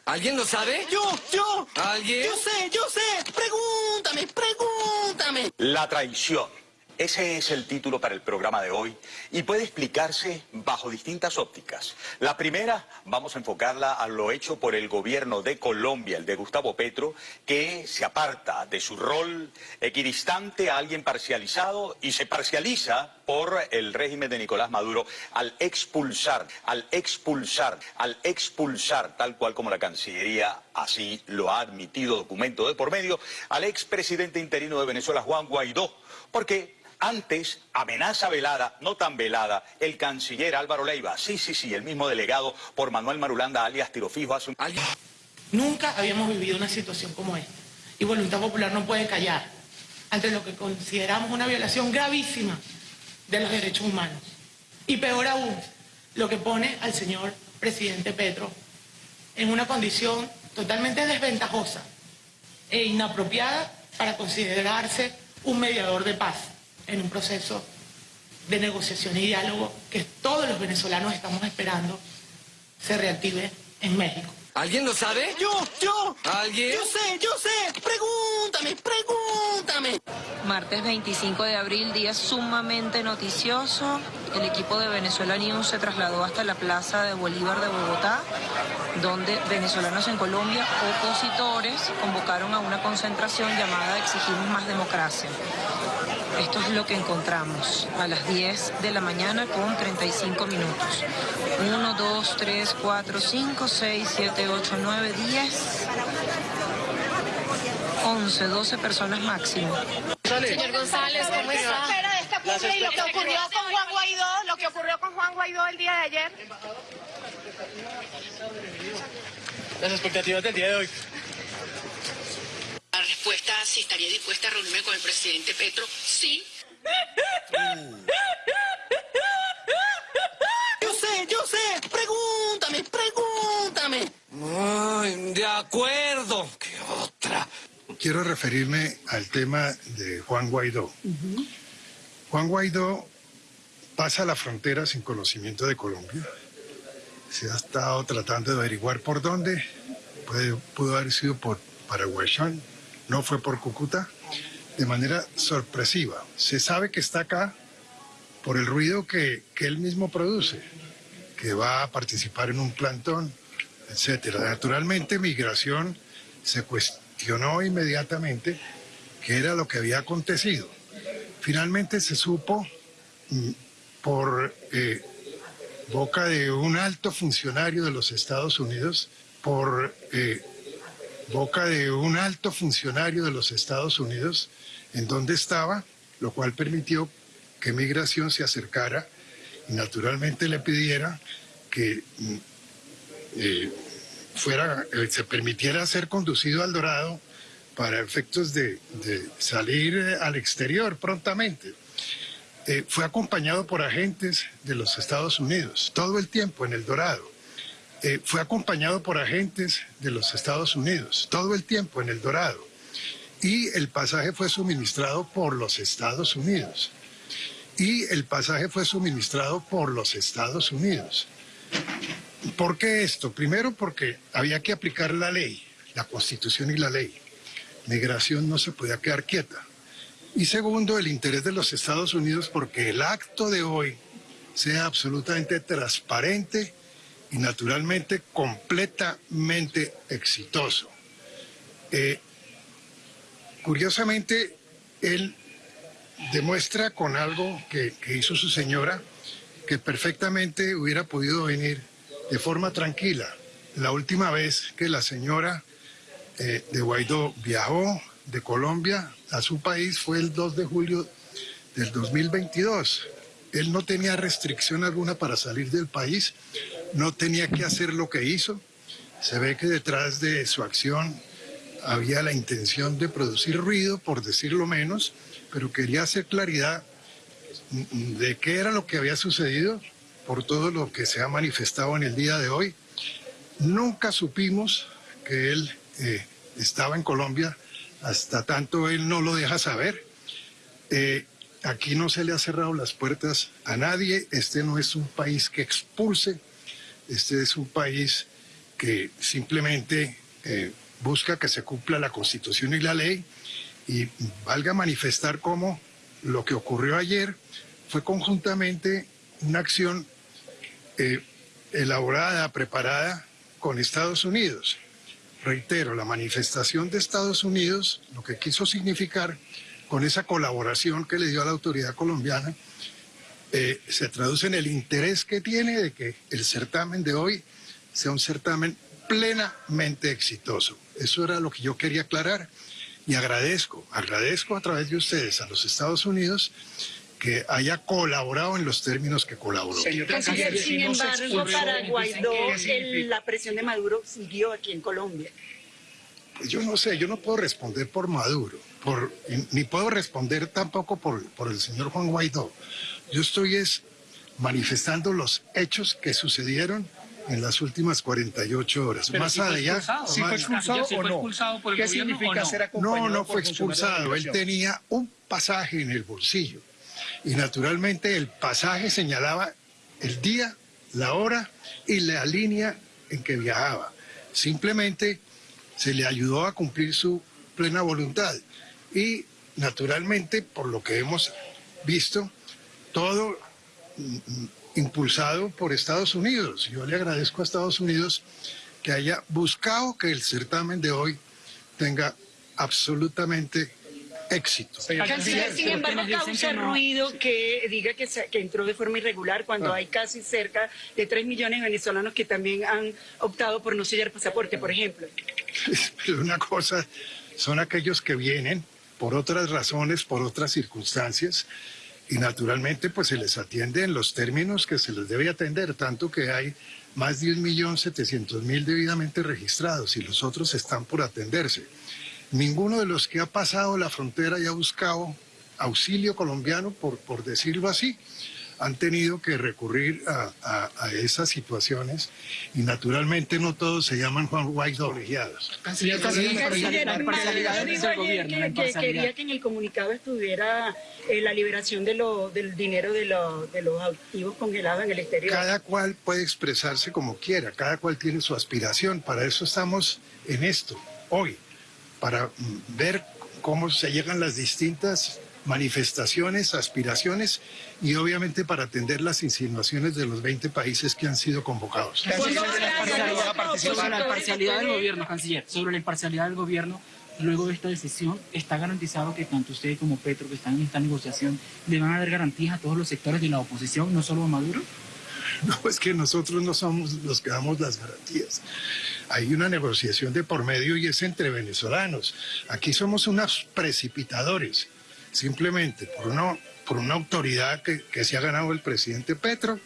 ¿Alguien lo sabe? Yo, yo. ¿Alguien? Yo sé, yo sé. Pregúntame, pregúntame. La traición ese es el título para el programa de hoy y puede explicarse bajo distintas ópticas. La primera, vamos a enfocarla a lo hecho por el gobierno de Colombia, el de Gustavo Petro, que se aparta de su rol equidistante a alguien parcializado y se parcializa por el régimen de Nicolás Maduro al expulsar, al expulsar, al expulsar, tal cual como la Cancillería así lo ha admitido documento de por medio, al expresidente interino de Venezuela, Juan Guaidó, porque antes, amenaza velada, no tan velada, el canciller Álvaro Leiva, sí, sí, sí, el mismo delegado por Manuel Marulanda, alias Tirofijo, hace un... Nunca habíamos vivido una situación como esta. Y Voluntad Popular no puede callar ante lo que consideramos una violación gravísima de los derechos humanos. Y peor aún, lo que pone al señor presidente Petro en una condición totalmente desventajosa e inapropiada para considerarse un mediador de paz en un proceso de negociación y diálogo que todos los venezolanos estamos esperando se reactive en México. ¿Alguien lo sabe? Yo, yo. ¿Alguien? Yo sé, yo sé. Pregúntame, pregúntame. Martes 25 de abril, día sumamente noticioso. El equipo de Venezuela News se trasladó hasta la Plaza de Bolívar de Bogotá, donde venezolanos en Colombia, opositores, convocaron a una concentración llamada Exigimos más democracia. Esto es lo que encontramos a las 10 de la mañana con 35 minutos. 1, 2, 3, 4, 5, 6, 7, 8, 9, 10. 11, 12 personas máximo. Señor González, ¿cómo está? espera de esta cumbre y lo que ocurrió con Juan Guaidó, lo que ocurrió con Juan Guaidó el día de ayer. Las expectativas del día de hoy. La respuesta, si estaría dispuesta a reunirme con el presidente Petro, sí. Yo sé, yo sé. Pregúntame, pregúntame. Ay, de acuerdo. ¿Qué otra? Quiero referirme al tema de Juan Guaidó. Juan Guaidó pasa la frontera sin conocimiento de Colombia. Se ha estado tratando de averiguar por dónde. Puede- pudo haber sido por Paraguayán, no fue por Cúcuta. De manera sorpresiva. Se sabe que está acá por el ruido que, que él mismo produce, que va a participar en un plantón, etcétera. Naturalmente, migración se cuestionó inmediatamente qué era lo que había acontecido. Finalmente se supo mm, por eh, boca de un alto funcionario de los Estados Unidos, por eh, boca de un alto funcionario de los Estados Unidos, en donde estaba, lo cual permitió que migración se acercara y naturalmente le pidiera que mm, eh, fuera, eh, se permitiera ser conducido al Dorado para efectos de, salir eh, al exterior prontamente. Fue acompañado por agentes de los Estados Unidos todo el tiempo en el Dorado. Eh, fue acompañado por agentes de los Estados Unidos todo el tiempo en el Dorado. Y el pasaje fue suministrado por los Estados Unidos. Y el pasaje fue suministrado por los Estados Unidos. ¿Por qué esto? Primero porque había que aplicar la ley, la constitución y la ley. Migración no se podía quedar quieta. Y segundo, el interés de los Estados Unidos porque el acto de hoy sea absolutamente transparente y naturalmente completamente exitoso. Eh, curiosamente, él demuestra con algo que, hizo su señora que perfectamente hubiera podido venir de forma tranquila. La última vez que la señora eh, de Guaidó viajó de Colombia a su país fue el 2 de julio del 2022. Él no tenía restricción alguna para salir del país, no tenía que hacer lo que hizo. Se ve que detrás de su acción había la intención de producir ruido, por decirlo menos, pero quería hacer claridad de qué era lo que había sucedido por todo lo que se ha manifestado en el día de hoy. Nunca supimos que él eh, estaba en Colombia, hasta tanto él no lo deja saber. Eh, aquí no se le ha cerrado las puertas a nadie, este no es un país que expulse, este es un país que simplemente eh, busca que se cumpla la constitución y la ley y valga manifestar cómo lo que ocurrió ayer fue conjuntamente una acción eh, elaborada, preparada con Estados Unidos. Reitero, la manifestación de Estados Unidos, lo que quiso significar con esa colaboración que le dio a la autoridad colombiana, eh, se traduce en el interés que tiene de que el certamen de hoy sea un certamen plenamente exitoso. Eso era lo que yo quería aclarar y agradezco, agradezco a través de ustedes a los Estados Unidos que haya colaborado en los términos que colaboró. Canciller, sin embargo, para Guaidó, el- la presión de Maduro siguió aquí en Colombia. Pues yo no sé, yo no puedo responder por Maduro, por, ni puedo responder tampoco por, por el señor Juan Guaidó. Yo estoy es manifestando los hechos que sucedieron en las últimas 48 horas. Pero Más si allá... expulsado. ¿Si fue expulsado ¿Si fue o no? ¿Qué significa no? ser No, acompañado no por fue expulsado. Él tenía un pasaje en el bolsillo. Y naturalmente el pasaje señalaba el día, la hora y la línea en que viajaba. Simplemente se le ayudó a cumplir su plena voluntad. Y naturalmente, por lo que hemos visto, todo impulsado por Estados Unidos. Yo le agradezco a Estados Unidos que haya buscado que el certamen de hoy tenga absolutamente éxito. Canciller, sin embargo, causa ruido que diga que, se- que entró de forma irregular cuando Ah. hay casi cerca de 3 millones de venezolanos que también han optado por no sellar pasaporte, por ejemplo. Pero una cosa son aquellos que vienen por otras razones, por otras circunstancias, y naturalmente pues se les atiende en los términos que se les debe atender, tanto que hay más de 1.700.000 debidamente registrados y los otros están por atenderse. Ninguno de los que ha pasado la frontera y ha buscado auxilio colombiano, por, por decirlo así, han tenido que recurrir a, esas situaciones y naturalmente no todos se llaman Juan Guaidó colegiados. Canciller, quería que en el comunicado estuviera eh, la liberación de lo, del dinero de, de los activos congelados en el exterior. Cada cual puede expresarse como quiera, cada cual tiene su aspiración, para eso estamos en esto, hoy, para ver cómo se llegan las distintas manifestaciones, aspiraciones y obviamente para atender las insinuaciones de los 20 países que han sido convocados. Sobre la imparcialidad del gobierno, canciller, sobre la imparcialidad del gobierno, luego de esta decisión, ¿está garantizado que tanto usted como Petro, que están en esta negociación, le van a dar garantías a todos los sectores de la oposición, no solo a Maduro? No, es que nosotros no somos los que damos las garantías. Hay una negociación de por medio y es entre venezolanos. Aquí somos unos precipitadores simplemente por una, por una autoridad que, que se ha ganado el presidente Petro,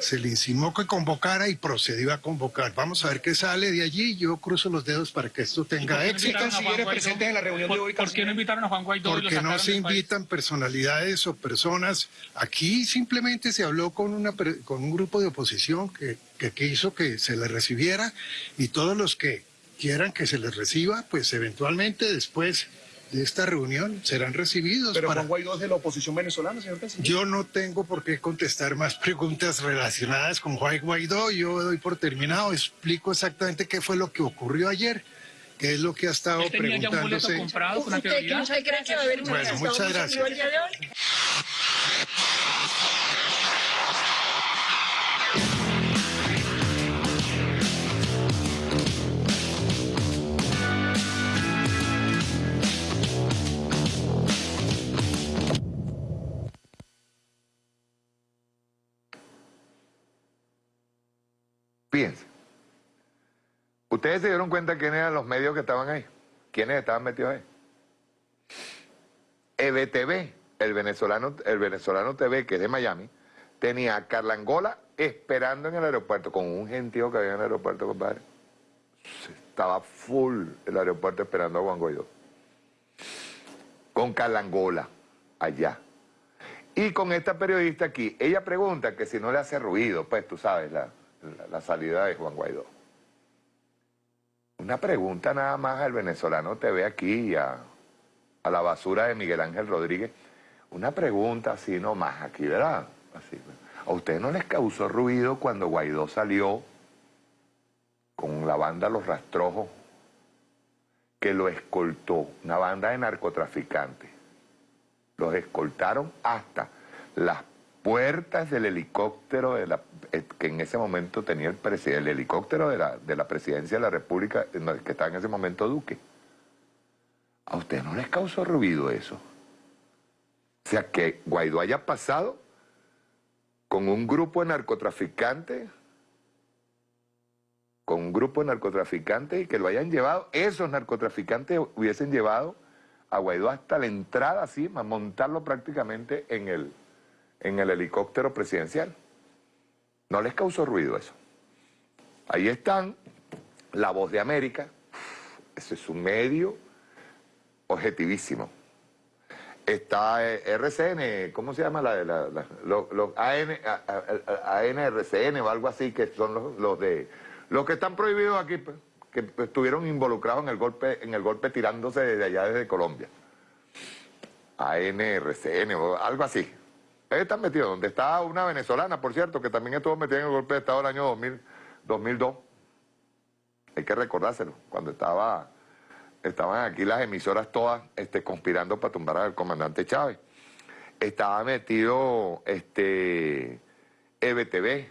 se le insinuó que convocara y procedió a convocar. Vamos a ver qué sale de allí. Yo cruzo los dedos para que esto tenga éxito. presentes en la reunión de hoy? ¿Por qué no invitaron a Juan Guaidó? Porque no se invitan personalidades o personas. Aquí simplemente se habló con, una, con un grupo de oposición que, que quiso que se le recibiera y todos los que quieran que se les reciba, pues eventualmente después de esta reunión serán recibidos. Pero para... Juan Guaidó es de la oposición venezolana, señor presidente. Yo no tengo por qué contestar más preguntas relacionadas con Juan Guaidó. Yo doy por terminado, explico exactamente qué fue lo que ocurrió ayer qué es lo que ha estado ¿Él tenía preguntándose. Ya un comprado con ¿Usted que va a haber una bueno, muchas gracias. Fíjense. ¿Ustedes se dieron cuenta quiénes eran los medios que estaban ahí? ¿Quiénes estaban metidos ahí? EBTV, el venezolano, el venezolano TV, que es de Miami, tenía a Carla Angola esperando en el aeropuerto, con un gentío que había en el aeropuerto, compadre. Estaba full el aeropuerto esperando a Juan Guaidó. Con Carla Angola, allá. Y con esta periodista aquí, ella pregunta que si no le hace ruido, pues tú sabes, la, la, salida de Juan Guaidó. Una pregunta nada más al venezolano TV aquí y a, la basura de Miguel Ángel Rodríguez. Una pregunta así nomás aquí, ¿verdad? Así. ¿A ustedes no les causó ruido cuando Guaidó salió con la banda Los Rastrojos, que lo escoltó, una banda de narcotraficantes? Los escoltaron hasta las puertas del helicóptero de la, eh, que en ese momento tenía el helicóptero de la, de la presidencia de la República, que estaba en ese momento Duque. ¿A usted no les causó ruido eso? O sea, que Guaidó haya pasado con un grupo de narcotraficantes, con un grupo de narcotraficantes y que lo hayan llevado, esos narcotraficantes hubiesen llevado a Guaidó hasta la entrada, así, montarlo prácticamente en el, en el helicóptero presidencial. No les causó ruido eso. Ahí están, La Voz de América, ese es un medio objetivísimo. Está eh, RCN, ¿cómo se llama? La, la, los, AN, ANRCN o algo así, que son los, de los que están prohibidos aquí, pues, que estuvieron involucrados en el golpe, en el golpe tirándose desde allá, desde Colombia. ANRCN o algo así están metidos, donde está una venezolana, por cierto, que también estuvo metida en el golpe de Estado del año 2000, 2002. Hay que recordárselo, cuando estaba, estaban aquí las emisoras todas este, conspirando para tumbar al comandante Chávez. Estaba metido este, EBTV.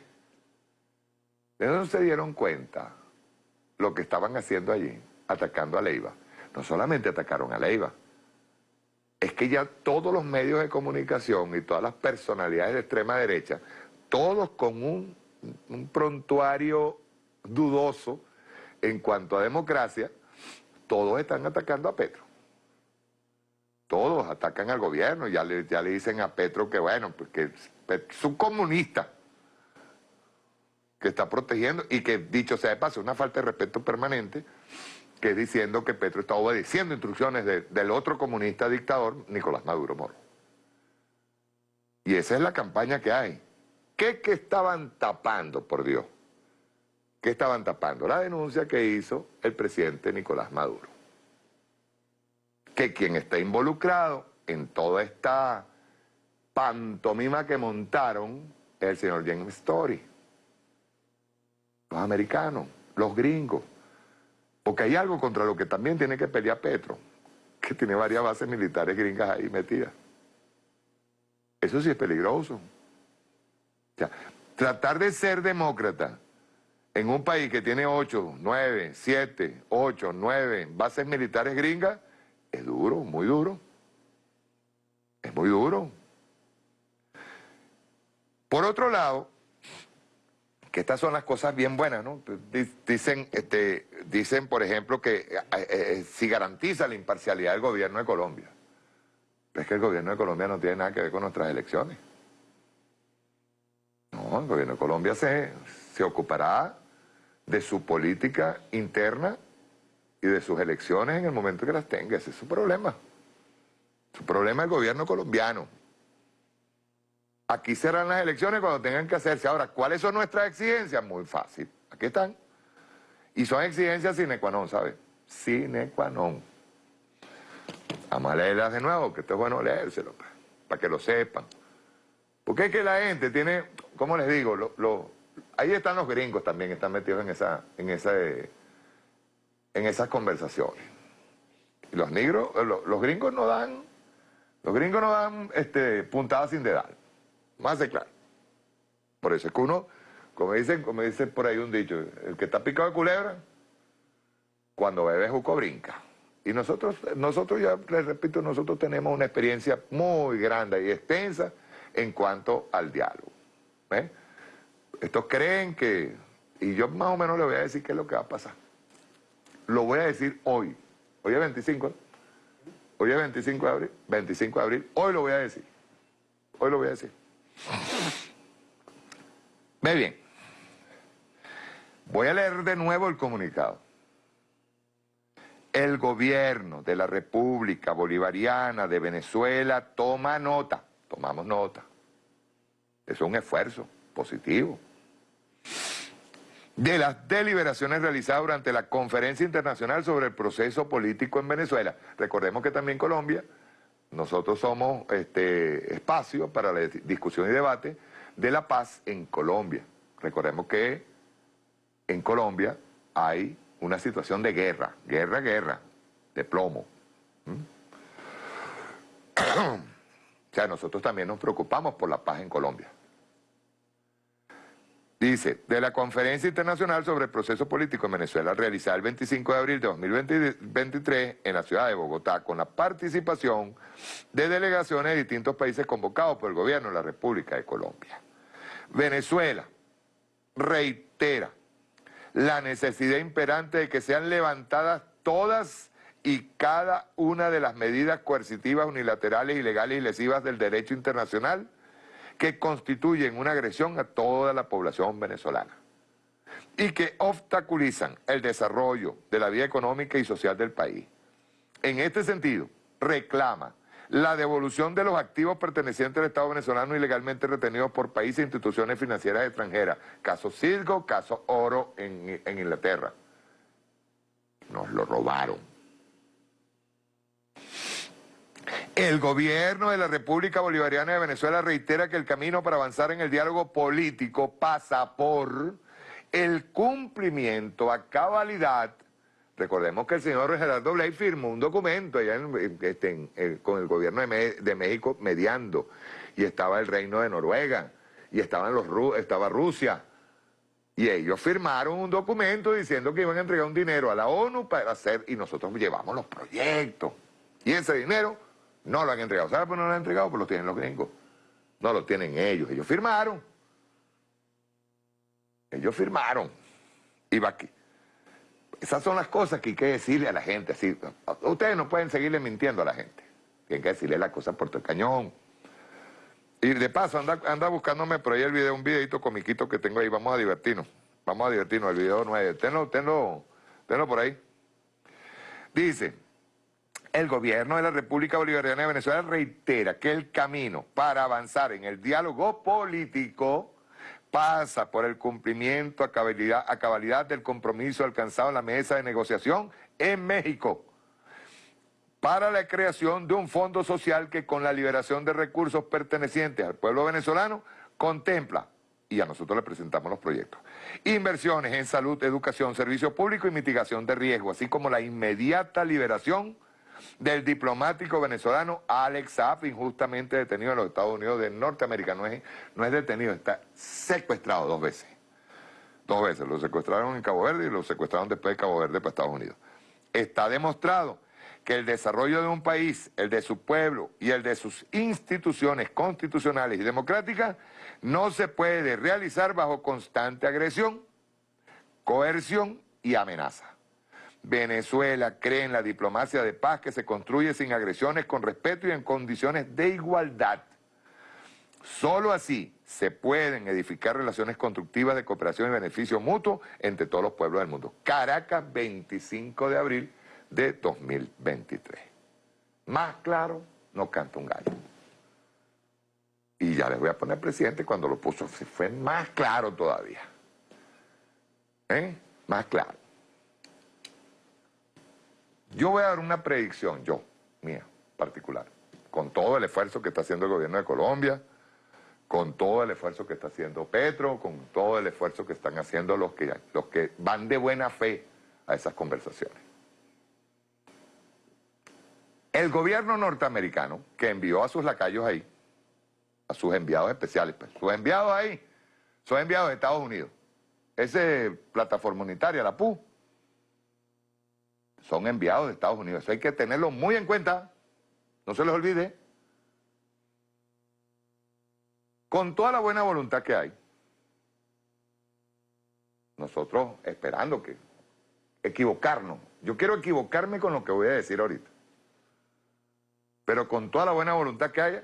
¿De dónde se dieron cuenta lo que estaban haciendo allí? Atacando a Leiva. No solamente atacaron a Leiva, es que ya todos los medios de comunicación y todas las personalidades de extrema derecha, todos con un, prontuario dudoso en cuanto a democracia, todos están atacando a Petro. Todos atacan al gobierno, ya le, ya le dicen a Petro que bueno, porque es un comunista que está protegiendo y que dicho sea de paso, una falta de respeto permanente, que es diciendo que Petro está obedeciendo instrucciones del otro comunista dictador, Nicolás Maduro Moro. Y esa es la campaña que hay. ¿Qué que estaban tapando, por Dios? ¿Qué estaban tapando? La denuncia que hizo el presidente Nicolás Maduro. Que quien está involucrado en toda esta pantomima que montaron es el señor James Story. Los americanos, los gringos. Porque hay algo contra lo que también tiene que pelear Petro, que tiene varias bases militares gringas ahí metidas. Eso sí es peligroso. O sea, tratar de ser demócrata en un país que tiene 8, 9, 7, 8, 9 bases militares gringas, es duro, muy duro. Es muy duro. Por otro lado, que estas son las cosas bien buenas, ¿no? Dicen, este, dicen por ejemplo, que eh, eh, si garantiza la imparcialidad del gobierno de Colombia. Es que el gobierno de Colombia no tiene nada que ver con nuestras elecciones. No, el gobierno de Colombia se, se ocupará de su política interna y de sus elecciones en el momento que las tenga. Ese es su problema. Su problema es el gobierno colombiano. Aquí serán las elecciones cuando tengan que hacerse. Ahora, ¿cuáles son nuestras exigencias? Muy fácil. Aquí están. Y son exigencias sine qua non, ¿sabes? Sine qua non. Vamos a leerlas de nuevo, que esto es bueno leérselo, para que lo sepan. Porque es que la gente tiene, ¿cómo les digo? Lo, ahí están los gringos también, están metidos en, esa, en, esa, en esas conversaciones. Y los negros, eh, los, gringos no dan, los gringos no dan este, puntadas sin dedal. Más de claro. Por eso es que uno, como dicen, como dice por ahí un dicho, el que está picado de culebra, cuando bebe juco brinca. Y nosotros, nosotros ya les repito, nosotros tenemos una experiencia muy grande y extensa en cuanto al diálogo. Estos creen que, y yo más o menos les voy a decir qué es lo que va a pasar. Lo voy a decir hoy. Hoy es 25, hoy es 25 de abril, 25 de abril, hoy lo voy a decir. Hoy lo voy a decir. Ve bien. Voy a leer de nuevo el comunicado el gobierno de la República Bolivariana de Venezuela toma nota, tomamos nota. Es un esfuerzo positivo. De las deliberaciones realizadas durante la Conferencia Internacional sobre el Proceso Político en Venezuela. Recordemos que también Colombia, nosotros somos este espacio para la discusión y debate de la paz en Colombia. Recordemos que en Colombia hay una situación de guerra, guerra, guerra, de plomo. ¿Mm? o sea, nosotros también nos preocupamos por la paz en Colombia. Dice, de la Conferencia Internacional sobre el Proceso Político en Venezuela, realizada el 25 de abril de 2023 en la ciudad de Bogotá, con la participación de delegaciones de distintos países convocados por el gobierno de la República de Colombia. Venezuela reitera la necesidad imperante de que sean levantadas todas y cada una de las medidas coercitivas, unilaterales, ilegales y lesivas del derecho internacional que constituyen una agresión a toda la población venezolana y que obstaculizan el desarrollo de la vida económica y social del país. En este sentido, reclama la devolución de los activos pertenecientes al Estado venezolano ilegalmente retenidos por países e instituciones financieras extranjeras. Caso Cisco, caso Oro en, en Inglaterra. Nos lo robaron. El gobierno de la República Bolivariana de Venezuela reitera que el camino para avanzar en el diálogo político pasa por el cumplimiento a cabalidad. Recordemos que el señor Gerardo Blay firmó un documento allá este, con el gobierno de, México mediando, y estaba el reino de Noruega, y estaban los, estaba Rusia, y ellos firmaron un documento diciendo que iban a entregar un dinero a la ONU para hacer, y nosotros llevamos los proyectos, y ese dinero no lo han entregado. ¿Sabe por qué no lo han entregado? Porque lo tienen los gringos. No lo tienen ellos, ellos firmaron. Ellos firmaron. Y va aquí. Esas son las cosas que hay que decirle a la gente. Así, ustedes no pueden seguirle mintiendo a la gente. Tienen que decirle las cosas por el cañón. Y de paso, anda, anda buscándome por ahí el video, un videito comiquito que tengo ahí. Vamos a divertirnos. Vamos a divertirnos. El video 9. Tenlo, tenlo, tenlo por ahí. Dice, el gobierno de la República Bolivariana de Venezuela reitera que el camino para avanzar en el diálogo político pasa por el cumplimiento a cabalidad, del compromiso alcanzado en la mesa de negociación en México para la creación de un fondo social que con la liberación de recursos pertenecientes al pueblo venezolano contempla, y a nosotros le presentamos los proyectos, inversiones en salud, educación, servicio público y mitigación de riesgo, así como la inmediata liberación del diplomático venezolano Alex Saab, injustamente detenido en los Estados Unidos de Norteamérica. No es, no es detenido, está secuestrado dos veces. Dos veces. Lo secuestraron en Cabo Verde y lo secuestraron después de Cabo Verde para Estados Unidos. Está demostrado que el desarrollo de un país, el de su pueblo y el de sus instituciones constitucionales y democráticas no se puede realizar bajo constante agresión, coerción y amenaza. Venezuela cree en la diplomacia de paz que se construye sin agresiones, con respeto y en condiciones de igualdad. Solo así se pueden edificar relaciones constructivas de cooperación y beneficio mutuo entre todos los pueblos del mundo. Caracas, 25 de abril de 2023. Más claro, no canta un gallo. Y ya les voy a poner presidente cuando lo puso, fue más claro todavía. ¿Eh? Más claro. Yo voy a dar una predicción, yo, mía, particular, con todo el esfuerzo que está haciendo el gobierno de Colombia, con todo el esfuerzo que está haciendo Petro, con todo el esfuerzo que están haciendo los que, los que van de buena fe a esas conversaciones. El gobierno norteamericano, que envió a sus lacayos ahí, a sus enviados especiales, pues, sus enviados ahí, son enviados de Estados Unidos, esa plataforma unitaria, la PU, son enviados de Estados Unidos. Eso hay que tenerlo muy en cuenta, no se les olvide. Con toda la buena voluntad que hay, nosotros esperando que equivocarnos. Yo quiero equivocarme con lo que voy a decir ahorita. Pero con toda la buena voluntad que haya,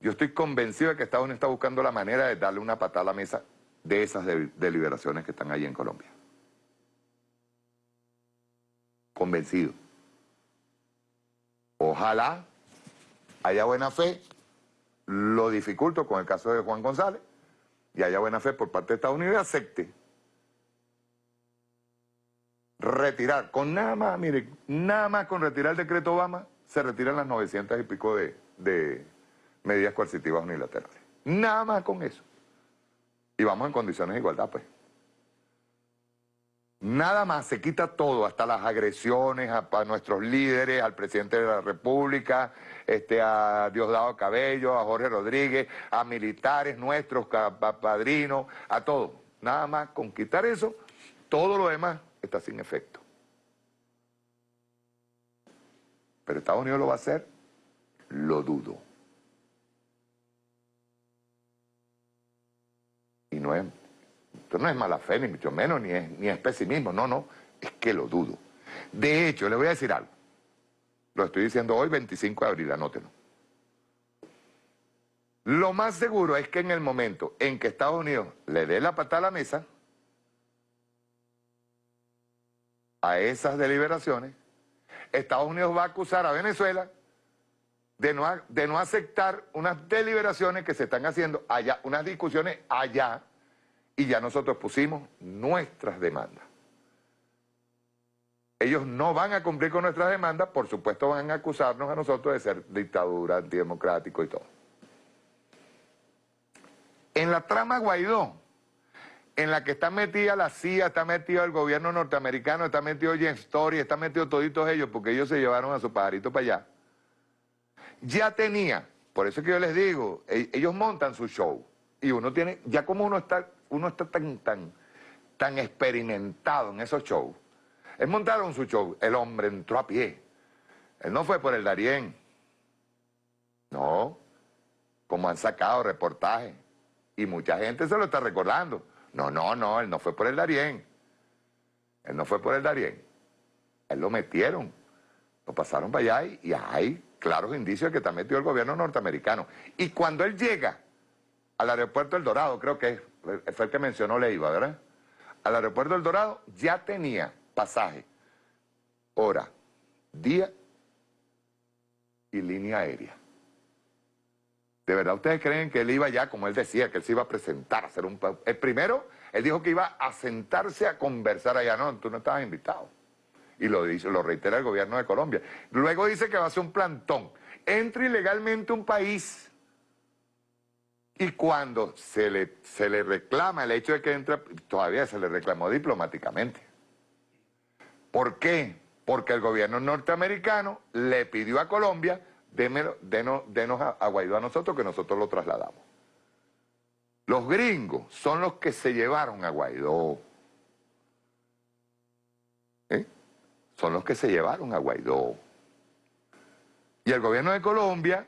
yo estoy convencido de que Estados Unidos está buscando la manera de darle una patada a la mesa de esas deliberaciones que están ahí en Colombia. Convencido. Ojalá haya buena fe, lo dificulto con el caso de Juan González, y haya buena fe por parte de Estados Unidos y acepte retirar, con nada más, mire, nada más con retirar el decreto Obama, se retiran las 900 y pico de, de medidas coercitivas unilaterales. Nada más con eso. Y vamos en condiciones de igualdad, pues. Nada más, se quita todo, hasta las agresiones a, nuestros líderes, al presidente de la República, este, a Diosdado Cabello, a Jorge Rodríguez, a militares nuestros, padrinos, a todos. Nada más, con quitar eso, todo lo demás está sin efecto. Pero Estados Unidos lo va a hacer, lo dudo. Y no es esto no es mala fe, ni mucho menos, ni es, ni es pesimismo, no, no, es que lo dudo. De hecho, le voy a decir algo. Lo estoy diciendo hoy, 25 de abril, anótenlo. Lo más seguro es que en el momento en que Estados Unidos le dé la patada a la mesa, a esas deliberaciones, Estados Unidos va a acusar a Venezuela de no, de no aceptar unas deliberaciones que se están haciendo allá, unas discusiones allá y ya nosotros pusimos nuestras demandas. Ellos no van a cumplir con nuestras demandas, por supuesto van a acusarnos a nosotros de ser dictadura, antidemocrático y todo. En la trama Guaidó, en la que está metida la CIA, está metido el gobierno norteamericano, está metido James Story, está metido toditos ellos, porque ellos se llevaron a su pajarito para allá. Ya tenía, por eso es que yo les digo, e-, ellos montan su show. Y uno tiene, ya como uno está uno está tan, tan, tan experimentado en esos shows. Él montaron su show, el hombre entró a pie. Él no fue por el Darién. No, como han sacado reportajes. Y mucha gente se lo está recordando. No, no, no, él no fue por el Darién. Él no fue por el Darién. Él lo metieron. Lo pasaron para allá y, y hay claros indicios de que está metido el gobierno norteamericano. Y cuando él llega al aeropuerto El Dorado, creo que fue el que mencionó Leiva, ¿verdad? Al aeropuerto El Dorado ya tenía pasaje, hora, día y línea aérea. ¿De verdad ustedes creen que él iba ya, como él decía, que él se iba a presentar, a hacer un... El primero, él dijo que iba a sentarse a conversar allá. No, tú no estabas invitado. Y lo, dice, lo reitera el gobierno de Colombia. Luego dice que va a hacer un plantón. Entra ilegalmente un país y cuando se le, se le reclama el hecho de que entra, todavía se le reclamó diplomáticamente. ¿Por qué? Porque el gobierno norteamericano le pidió a Colombia démelo, denos, denos a, Guaidó a nosotros que nosotros lo trasladamos. Los gringos son los que se llevaron a Guaidó. ¿Eh? Son los que se llevaron a Guaidó. Y el gobierno de Colombia,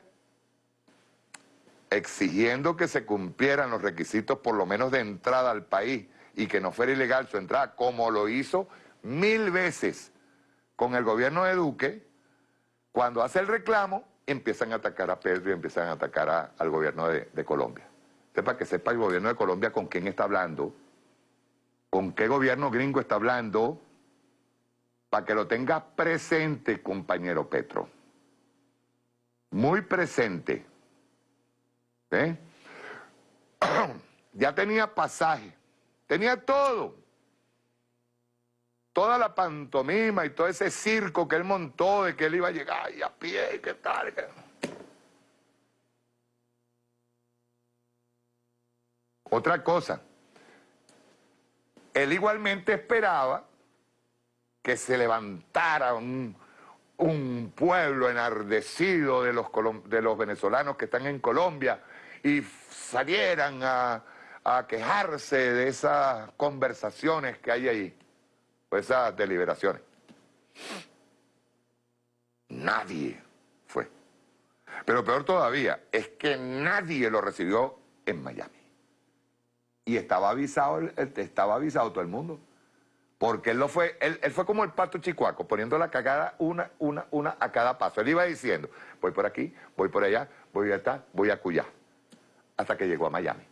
exigiendo que se cumplieran los requisitos por lo menos de entrada al país y que no fuera ilegal su entrada, como lo hizo mil veces con el gobierno de Duque, cuando hace el reclamo, empiezan a atacar a Pedro y empiezan a atacar a, al gobierno de, Colombia. Para que sepa el gobierno de Colombia con quién está hablando, con qué gobierno gringo está hablando, para que lo tenga presente, compañero Petro. Muy presente. ¿Eh? ya tenía pasaje, tenía todo. Toda la pantomima y todo ese circo que él montó de que él iba a llegar a pie qué tal. Otra cosa, él igualmente esperaba que se levantara un, pueblo enardecido de los venezolanos que están en Colombia y salieran a, quejarse de esas conversaciones que hay ahí, o esas deliberaciones. Nadie fue. Pero peor todavía, es que nadie lo recibió en Miami. Y estaba avisado, estaba avisado todo el mundo. Porque él lo fue, él, fue como el pato chicuaco, poniendo la cagada una, una, una a cada paso. Él iba diciendo, voy por aquí, voy por allá, voy a estar, voy a cuyá. Hasta que llegó a Miami.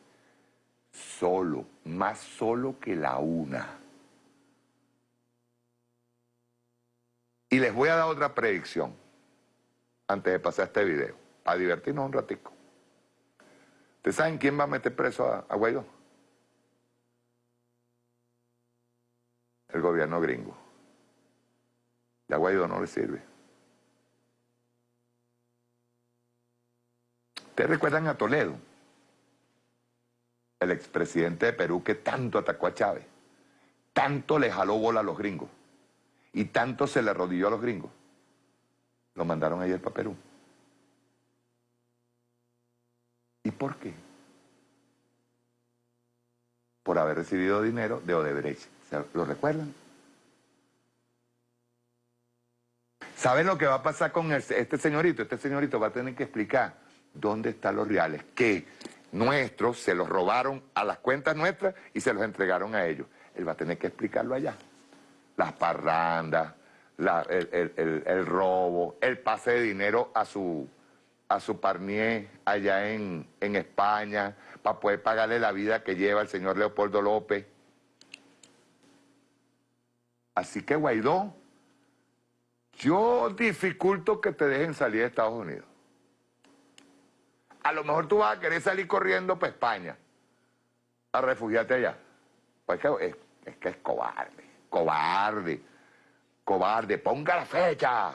Solo, más solo que la una. Y les voy a dar otra predicción, antes de pasar este video, a divertirnos un ratico. ¿Ustedes saben quién va a meter preso a, a Guaidó? El gobierno gringo. Y a Guaidó no le sirve. ¿Ustedes recuerdan a Toledo? El expresidente de Perú que tanto atacó a Chávez. Tanto le jaló bola a los gringos. Y tanto se le arrodilló a los gringos. Lo mandaron ayer para Perú. ¿Y por qué? Por haber recibido dinero de Odebrecht. ¿Se- ¿Lo recuerdan? ¿Saben lo que va a pasar con este señorito? Este señorito va a tener que explicar dónde están los reales que nuestros se los robaron a las cuentas nuestras y se los entregaron a ellos. Él va a tener que explicarlo allá. Las parrandas, la- el, el- el- robo, el pase de dinero a su, a su parnier allá en, en España para poder pagarle la vida que lleva el señor Leopoldo López. Así que Guaidó, yo dificulto que te dejen salir de Estados Unidos. A lo mejor tú vas a querer salir corriendo para España, a refugiarte allá. Pues que es, es que es cobarde, cobarde, cobarde. Ponga la fecha,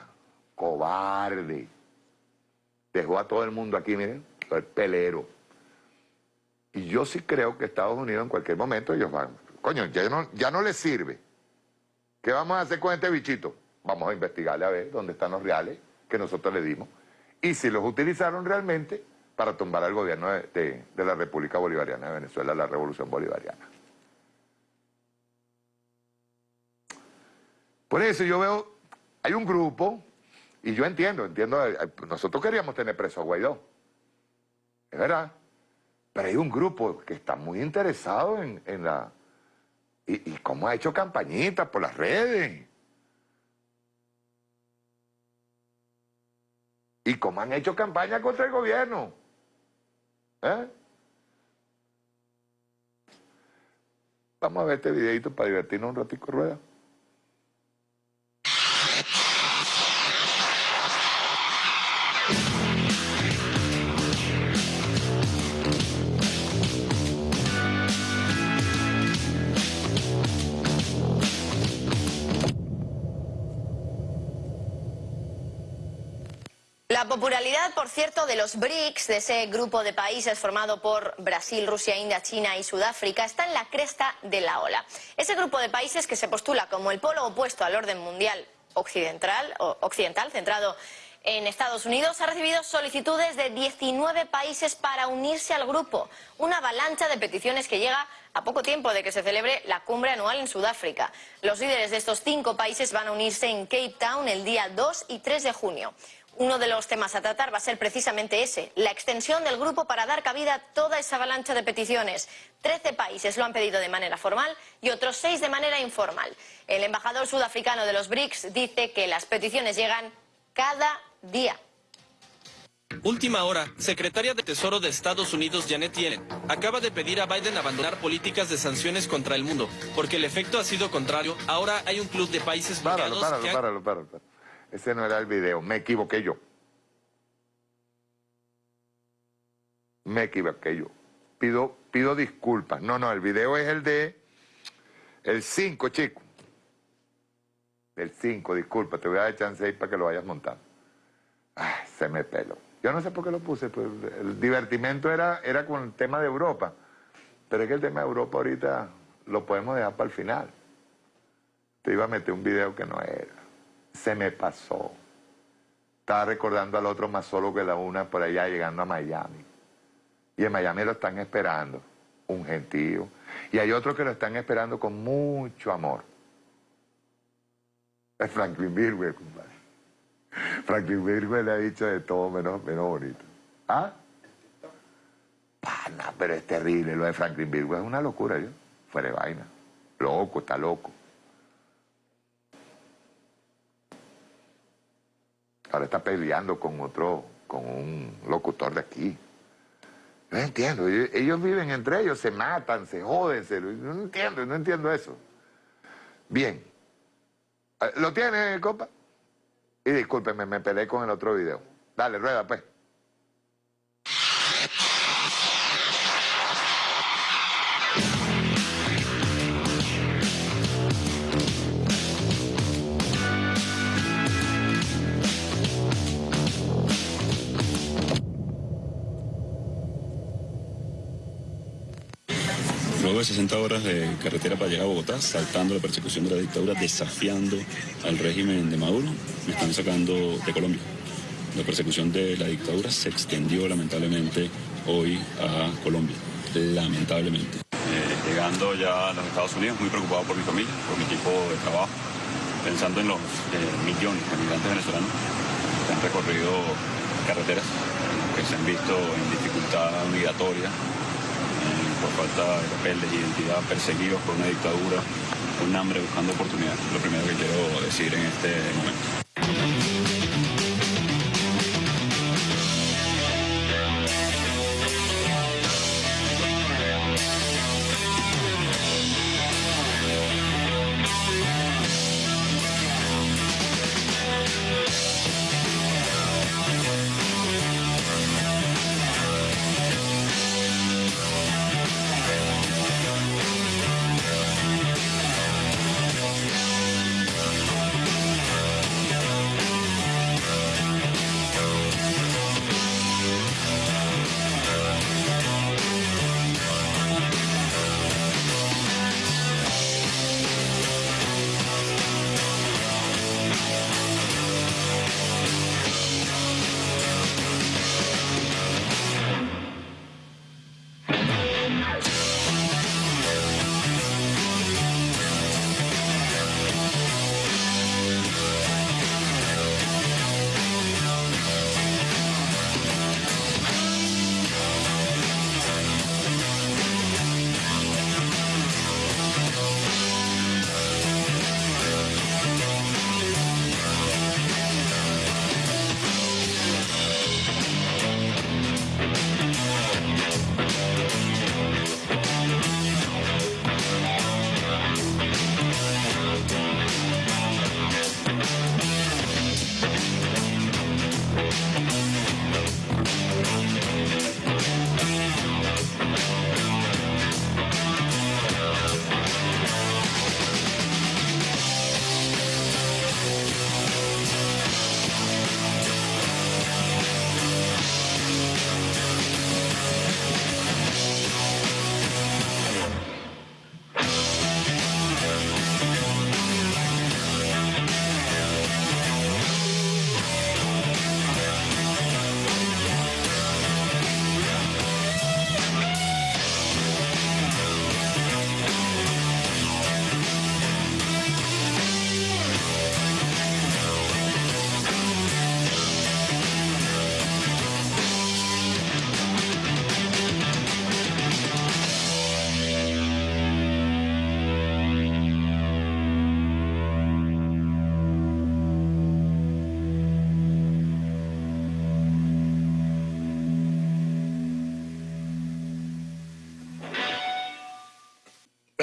cobarde. Dejó a todo el mundo aquí, miren, el pelero. Y yo sí creo que Estados Unidos en cualquier momento ellos van, coño, ya no, ya no les sirve. ¿Qué vamos a hacer con este bichito? Vamos a investigarle a ver dónde están los reales que nosotros le dimos y si los utilizaron realmente para tumbar al gobierno de, la República Bolivariana de Venezuela, la Revolución Bolivariana. Por eso yo veo, hay un grupo, y yo entiendo, entiendo, eh, eh, nosotros queríamos tener preso a Guaidó, es verdad, pero hay un grupo que está muy interesado en, en la, y, y cómo ha hecho campañitas por las redes. Y cómo han hecho campaña contra el gobierno. ¿Eh? Vamos a ver este videito para divertirnos un ratico, rueda. La popularidad, por cierto, de los BRICS, de ese grupo de países formado por Brasil, Rusia, India, China y Sudáfrica, está en la cresta de la ola. Ese grupo de países que se postula como el polo opuesto al orden mundial occidental, o occidental centrado en Estados Unidos, ha recibido solicitudes de 19 países para unirse al grupo. Una avalancha de peticiones que llega a poco tiempo de que se celebre la cumbre anual en Sudáfrica. Los líderes de estos cinco países van a unirse en Cape Town el día 2 y 3 de junio. Uno de los temas a tratar va a ser precisamente ese, la extensión del grupo para dar cabida a toda esa avalancha de peticiones. Trece países lo han pedido de manera formal y otros seis de manera informal. El embajador sudafricano de los BRICS dice que las peticiones llegan cada día. Última hora, secretaria de Tesoro de Estados Unidos Janet Yellen acaba de pedir a Biden abandonar políticas de sanciones contra el mundo, porque el efecto ha sido contrario. Ahora hay un club de países Páralo, bloqueados páralo, que han- páralo, páralo, páralo. Ese no era el video, me equivoqué yo. Me equivoqué yo. Pido, pido disculpas. No, no, el video es el de el 5, chico. El 5, disculpa, te voy a dar chance ahí para que lo vayas montando. Se me peló. Yo no sé por qué lo puse, pues el divertimento era, era con el tema de Europa. Pero es que el tema de Europa ahorita lo podemos dejar para el final. Te iba a meter un video que no era. Se me pasó. Estaba recordando al otro más solo que la una por allá llegando a Miami. Y en Miami lo están esperando, un gentío. Y hay otros que lo están esperando con mucho amor. Es Franklin Virgüe, compadre. Franklin Virgüe le ha dicho de todo menos, menos bonito. ¿Ah? Pana, pero es terrible lo de Franklin Virgüe. Es una locura, yo. Fuera de vaina. Loco, está loco. Ahora está peleando con otro, con un locutor de aquí. No entiendo, ellos, viven entre ellos, se matan, se joden, se, no entiendo, no entiendo eso. Bien. Eh, ¿Lo tiene, compa? Y discúlpeme, me peleé con el otro video. Dale, rueda, pues. Luego de 60 horas de carretera para llegar a Bogotá, saltando la persecución de la dictadura, desafiando al régimen de Maduro, me están sacando de Colombia. La persecución de la dictadura se extendió lamentablemente hoy a Colombia. Lamentablemente. Eh, llegando ya a los Estados Unidos, muy preocupado por mi familia, por mi equipo de trabajo, pensando en los eh, millones de migrantes venezolanos que han recorrido carreteras, que se han visto en dificultad migratoria, por falta de papeles de identidad, perseguidos por una dictadura, con hambre buscando oportunidades. Lo primero que quiero decir en este momento.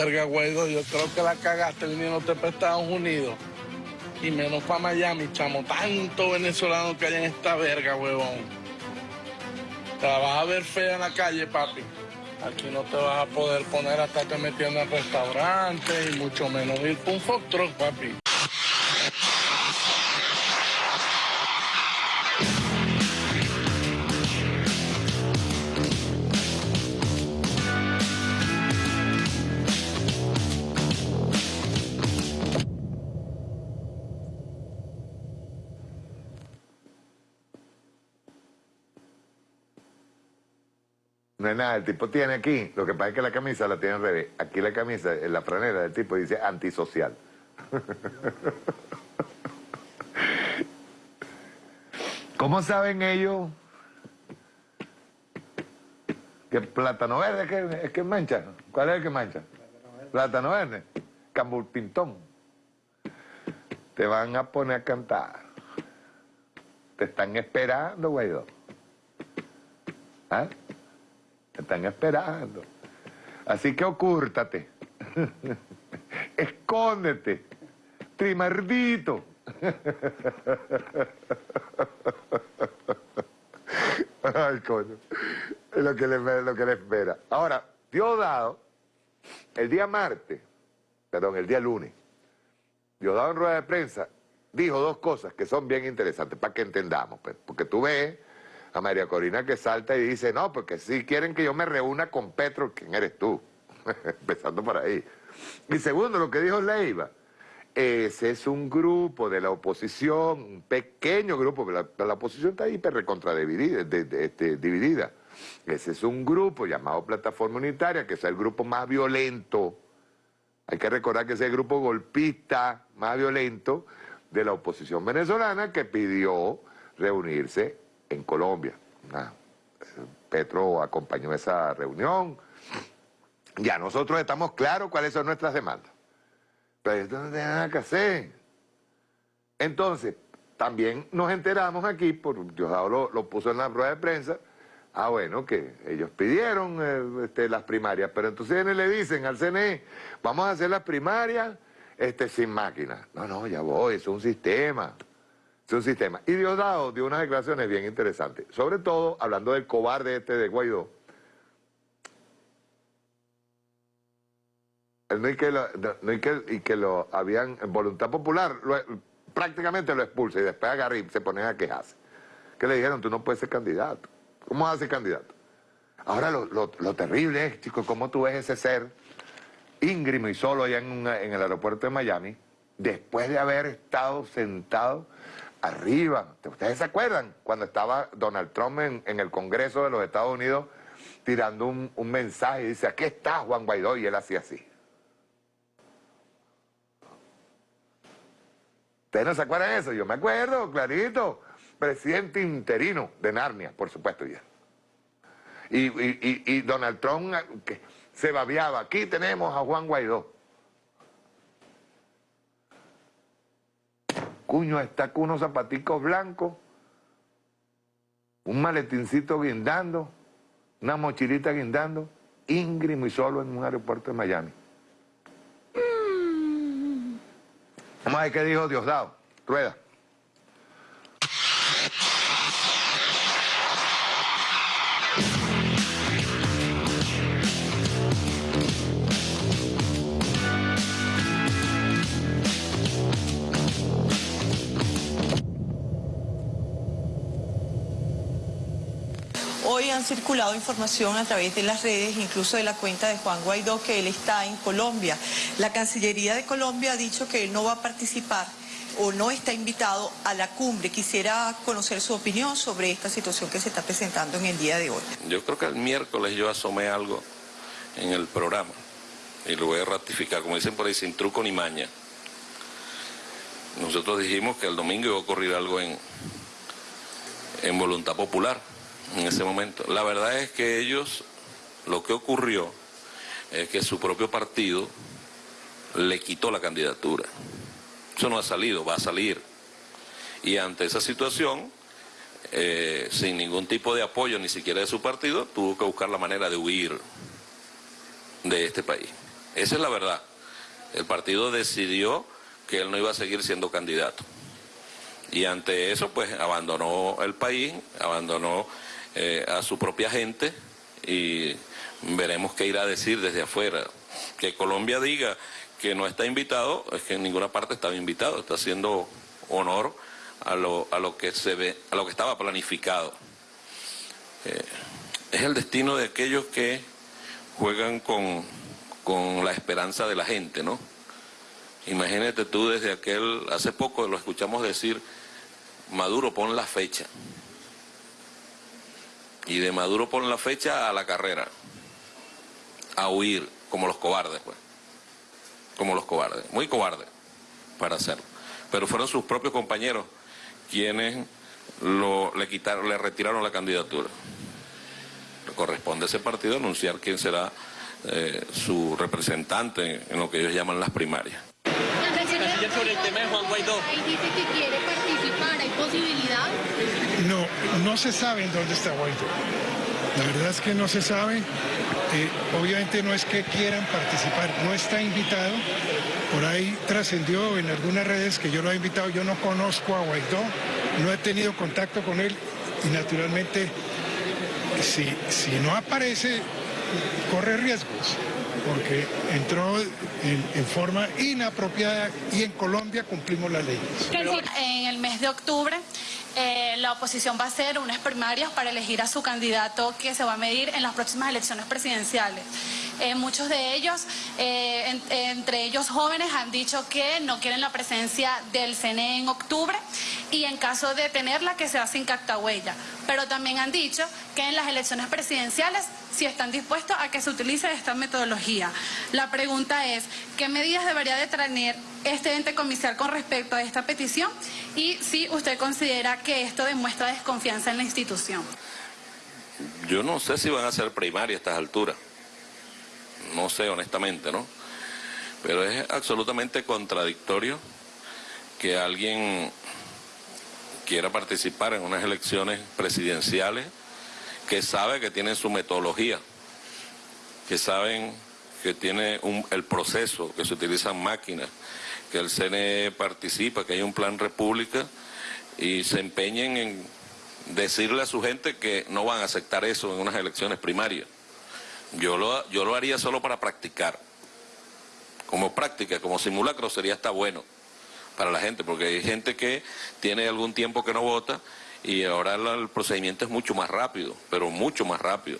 Verga, Guaidó, yo creo que la cagaste viniéndote para Estados Unidos. Y menos para Miami, chamo. Tanto venezolano que hay en esta verga, huevón. Te la vas a ver fea en la calle, papi. Aquí no te vas a poder poner hasta te metiendo en restaurantes y mucho menos ir por un truck, papi. El tipo tiene aquí, lo que pasa es que la camisa la tiene al revés. Aquí la camisa, en la franela del tipo dice antisocial. ¿Cómo saben ellos que plátano verde es que, mancha? ¿Cuál es el que mancha? Plátano verde. Cambulpintón. Te van a poner a cantar. Te están esperando, Guaidó. ¿Ah? Te están esperando. Así que ocúrtate. Escóndete. Trimardito. Ay, coño. Lo que le, lo que le espera. Ahora, Diosdado, el día martes, perdón, el día lunes, Diosdado en rueda de prensa dijo dos cosas que son bien interesantes para que entendamos. Pues, porque tú ves a María Corina que salta y dice, no, porque si quieren que yo me reúna con Petro, ¿quién eres tú? Empezando por ahí. Y segundo, lo que dijo Leiva, ese es un grupo de la oposición, un pequeño grupo, la, la oposición está hiper recontra dividida, este, dividida. Ese es un grupo llamado Plataforma Unitaria, que es el grupo más violento. Hay que recordar que es el grupo golpista más violento de la oposición venezolana que pidió reunirse en Colombia. Petro acompañó esa reunión. Ya nosotros estamos claros cuáles son nuestras demandas. Pero esto no tiene nada que hacer. Entonces, también nos enteramos aquí, por Diosdado lo, lo puso en la rueda de prensa, ah bueno, que ellos pidieron eh, este, las primarias, pero entonces le dicen al CNE, vamos a hacer las primarias este, sin máquina. No, no, ya voy, es un sistema. Es un sistema. Y Diosdado dio unas declaraciones bien interesantes, sobre todo hablando del cobarde este de Guaidó. no y que lo, no, y que, y que lo habían, en voluntad popular, prácticamente lo expulsa y después agarra y se pone a quejarse. Que le dijeron, tú no puedes ser candidato. ¿Cómo vas a ser candidato? Ahora lo, lo, terrible es, chicos, cómo tú ves ese ser íngrimo y solo allá en, en el aeropuerto de Miami, después de haber estado sentado arriba. ¿Ustedes se acuerdan cuando estaba Donald Trump en, el Congreso de los Estados Unidos tirando un, mensaje y dice, aquí está Juan Guaidó y él hacía así? ¿Ustedes no se acuerdan de eso? Yo me acuerdo, clarito. Presidente interino de Narnia, por supuesto ya. Y, Donald Trump se babiaba, aquí tenemos a Juan Guaidó. Cuño está con unos zapaticos blancos, un maletincito guindando, una mochilita guindando, íngrimo y solo en un aeropuerto de Miami. Vamos a ver qué dijo Diosdado. Rueda. Han circulado información a través de las redes, incluso de la cuenta de Juan Guaidó, que él está en Colombia. La Cancillería de Colombia ha dicho que él no va a participar o no está invitado a la cumbre. Quisiera conocer su opinión sobre esta situación que se está presentando en el día de hoy. Yo creo que el miércoles yo asomé algo en el programa y lo voy a ratificar, como dicen por ahí, sin truco ni maña. Nosotros dijimos que el domingo iba a ocurrir algo en, en voluntad popular en ese momento. La verdad es que ellos, lo que ocurrió es que su propio partido le quitó la candidatura. Eso no ha salido, va a salir. Y ante esa situación, eh, sin ningún tipo de apoyo, ni siquiera de su partido, tuvo que buscar la manera de huir de este país. Esa es la verdad. El partido decidió que él no iba a seguir siendo candidato. Y ante eso, pues abandonó el país, abandonó eh, a su propia gente y veremos qué irá a decir desde afuera. Que Colombia diga que no está invitado, es que en ninguna parte estaba invitado, está haciendo honor a lo, a lo que se ve, a lo que estaba planificado. Eh, es el destino de aquellos que juegan con, con la esperanza de la gente, ¿no? Imagínate tú desde aquel, hace poco lo escuchamos decir, Maduro pon la fecha. Y de Maduro pon la fecha a la carrera, a huir, como los cobardes, pues. Como los cobardes, muy cobardes para hacerlo. Pero fueron sus propios compañeros quienes le, quitaron, le retiraron la candidatura. Le corresponde a ese partido anunciar quién será eh, su representante en lo que ellos llaman las primarias participar, ¿hay posibilidad? No, se sabe dónde está Guaidó. La verdad es que no se sabe. Eh, obviamente no es que quieran participar, no está invitado. Por ahí trascendió en algunas redes que yo lo he invitado. Yo no conozco a Guaidó, no he tenido contacto con él y naturalmente si, si no aparece, corre riesgos porque entró en, en, forma inapropiada y en Colombia cumplimos las leyes. En el mes de octubre eh, la oposición va a hacer unas primarias para elegir a su candidato que se va a medir en las próximas elecciones presidenciales. Eh, muchos de ellos, eh, en, entre ellos jóvenes, han dicho que no quieren la presencia del CNE en octubre y en caso de tenerla que sea sin cactahuella. Pero también han dicho que en las elecciones presidenciales si están dispuestos a que se utilice esta metodología. La pregunta es, ¿qué medidas debería de tener este ente comicial con respecto a esta petición? Y si usted considera que esto demuestra desconfianza en la institución. Yo no sé si van a ser primarias a estas alturas. No sé, honestamente, ¿no? Pero es absolutamente contradictorio que alguien quiera participar en unas elecciones presidenciales que sabe que tienen su metodología, que saben que tiene el proceso, que se utilizan máquinas, que el CNE participa, que hay un plan república y se empeñen en decirle a su gente que no van a aceptar eso en unas elecciones primarias. Yo lo, yo lo haría solo para practicar. Como práctica, como simulacro sería hasta bueno para la gente, porque hay gente que tiene algún tiempo que no vota y ahora el procedimiento es mucho más rápido, pero mucho más rápido.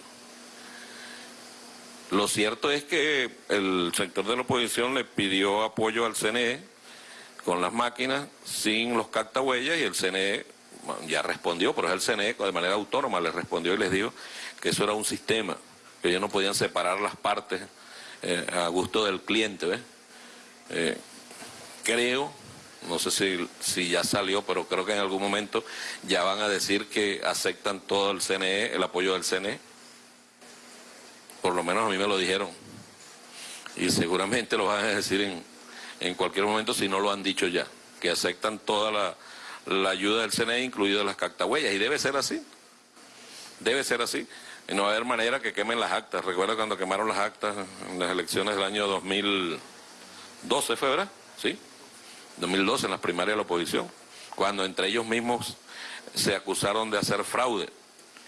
Lo cierto es que el sector de la oposición le pidió apoyo al CNE con las máquinas sin los cactahuellas y el CNE ya respondió, pero es el CNE de manera autónoma le respondió y les dijo que eso era un sistema, que ellos no podían separar las partes eh, a gusto del cliente. Eh, creo no sé si, si ya salió, pero creo que en algún momento ya van a decir que aceptan todo el CNE, el apoyo del CNE. Por lo menos a mí me lo dijeron. Y seguramente lo van a decir en, en cualquier momento si no lo han dicho ya, que aceptan toda la, la ayuda del CNE, incluidas las cactahuellas. Y debe ser así. Debe ser así. Y no va a haber manera que quemen las actas. Recuerda cuando quemaron las actas en las elecciones del año 2012, ¿fue verdad? ¿Sí? 2012 en las primarias de la oposición, cuando entre ellos mismos se acusaron de hacer fraude,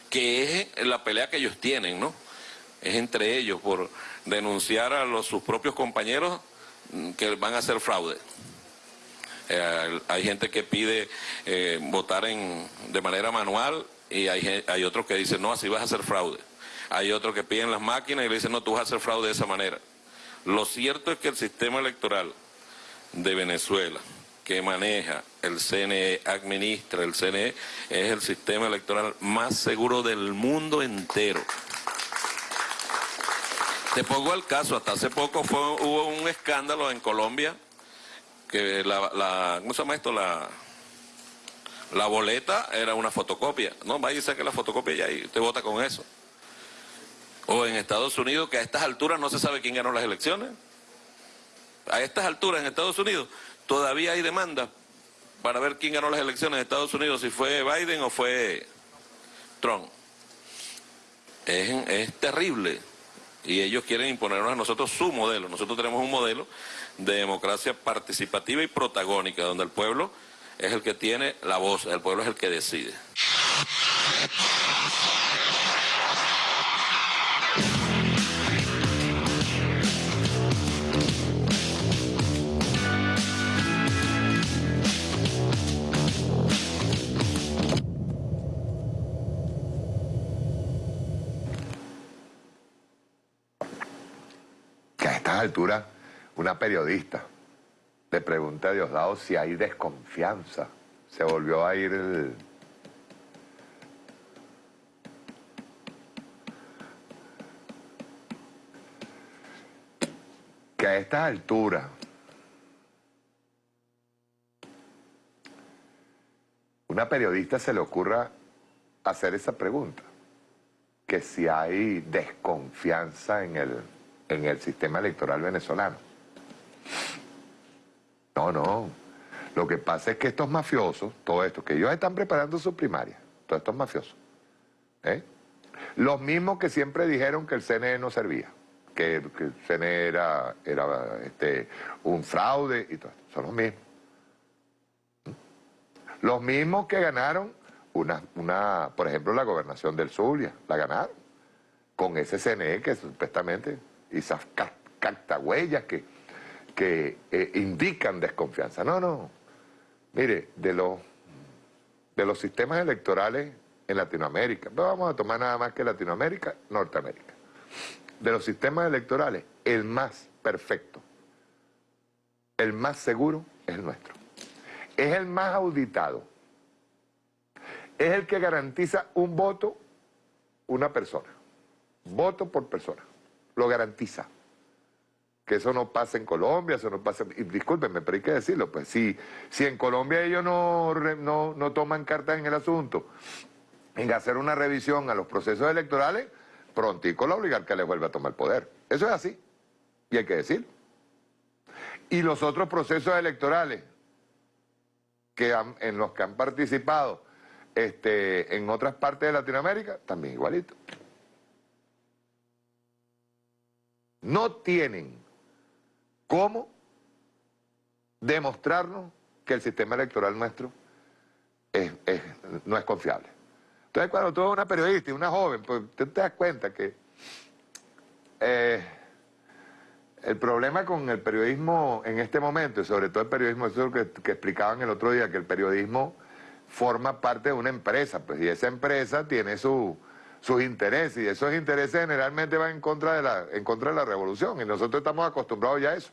que es la pelea que ellos tienen, ¿no? Es entre ellos por denunciar a sus propios compañeros mm, que van a hacer fraude. Eh, hay gente que pide eh, votar en, de manera manual y hay, hay otros que dicen, no, así vas a hacer fraude. Hay otros que piden las máquinas y le dicen, no, tú vas a hacer fraude de esa manera. Lo cierto es que el sistema electoral de Venezuela que maneja el CNE, administra el CNE, es el sistema electoral más seguro del mundo entero. Te pongo el caso, hasta hace poco fue, hubo un escándalo en Colombia, que la, ¿cómo se llama esto? La, la boleta era una fotocopia. No, vaya y saque la fotocopia y ahí usted vota con eso. O en Estados Unidos, que a estas alturas no se sabe quién ganó las elecciones a estas alturas en Estados Unidos todavía hay demanda para ver quién ganó las elecciones en Estados Unidos, si fue Biden o fue Trump. Es, terrible Y ellos quieren imponernos a nosotros su modelo. Nosotros tenemos un modelo de democracia participativa y protagónica, donde el pueblo es el que tiene la voz, el pueblo es el que decide. Alturas una periodista le pregunta a Diosdado si hay desconfianza. Se volvió a ir el... Que a estas alturas una periodista se le ocurra hacer esa pregunta. Que si hay desconfianza en el, en el sistema electoral venezolano. No, no. Lo que pasa es que estos mafiosos, todos estos, que ellos están preparando su primaria, todos estos mafiosos, ¿eh? los mismos que siempre dijeron que el CNE no servía, que, el CNE era, era este, un fraude y todo, son los mismos. Los mismos que ganaron una, una, por ejemplo, la gobernación del Zulia, la ganaron, con ese CNE que supuestamente, esas cartahuellas que que eh, indican desconfianza. No, no. Mire, de los, de los sistemas electorales en Latinoamérica, no vamos a tomar nada más que Latinoamérica, Norteamérica. De los sistemas electorales, el más perfecto, el más seguro es nuestro. Es el más auditado. Es el que garantiza un voto, una persona. Voto por persona. Lo garantiza que eso no pasa en Colombia, eso no pasa... Y discúlpenme, pero hay que decirlo, pues si, en Colombia ellos no, no, no toman cartas en el asunto, en hacer una revisión a los procesos electorales, prontico la obligar que les vuelva a tomar poder. Eso es así, y hay que decirlo. Y los otros procesos electorales que en los que han participado este, en otras partes de Latinoamérica, también igualito. No tienen cómo demostrarnos que el sistema electoral nuestro no es confiable. Entonces cuando tú eres una periodista y una joven, pues te das cuenta que eh, el problema con el periodismo en este momento, y sobre todo el periodismo, eso es lo que, explicaban el otro día, que el periodismo forma parte de una empresa, pues y esa empresa tiene sus intereses, y esos intereses generalmente van en contra, de la, en contra de la revolución, y nosotros estamos acostumbrados ya a eso.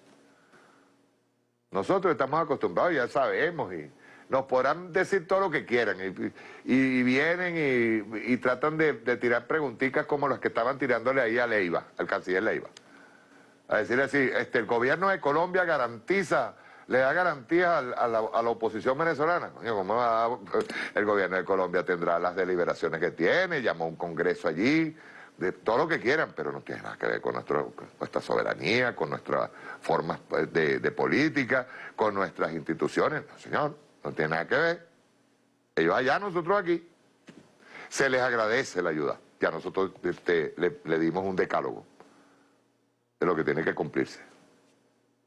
Nosotros estamos acostumbrados, ya sabemos, y nos podrán decir todo lo que quieran, y, vienen y, tratan de, tirar preguntitas como las que estaban tirándole ahí a Leiva, al canciller Leiva. A decir así, este, el gobierno de Colombia garantiza, le da garantía a, la, oposición venezolana. el gobierno de Colombia tendrá las deliberaciones que tiene, llamó a un congreso allí, de todo lo que quieran, pero no tiene nada que ver con, nuestra soberanía, con nuestras formas pues, de, política, con nuestras instituciones. No, señor, no tiene nada que ver. Ellos allá, nosotros aquí. Se les agradece la ayuda. Ya nosotros este, le, dimos un decálogo de lo que tiene que cumplirse.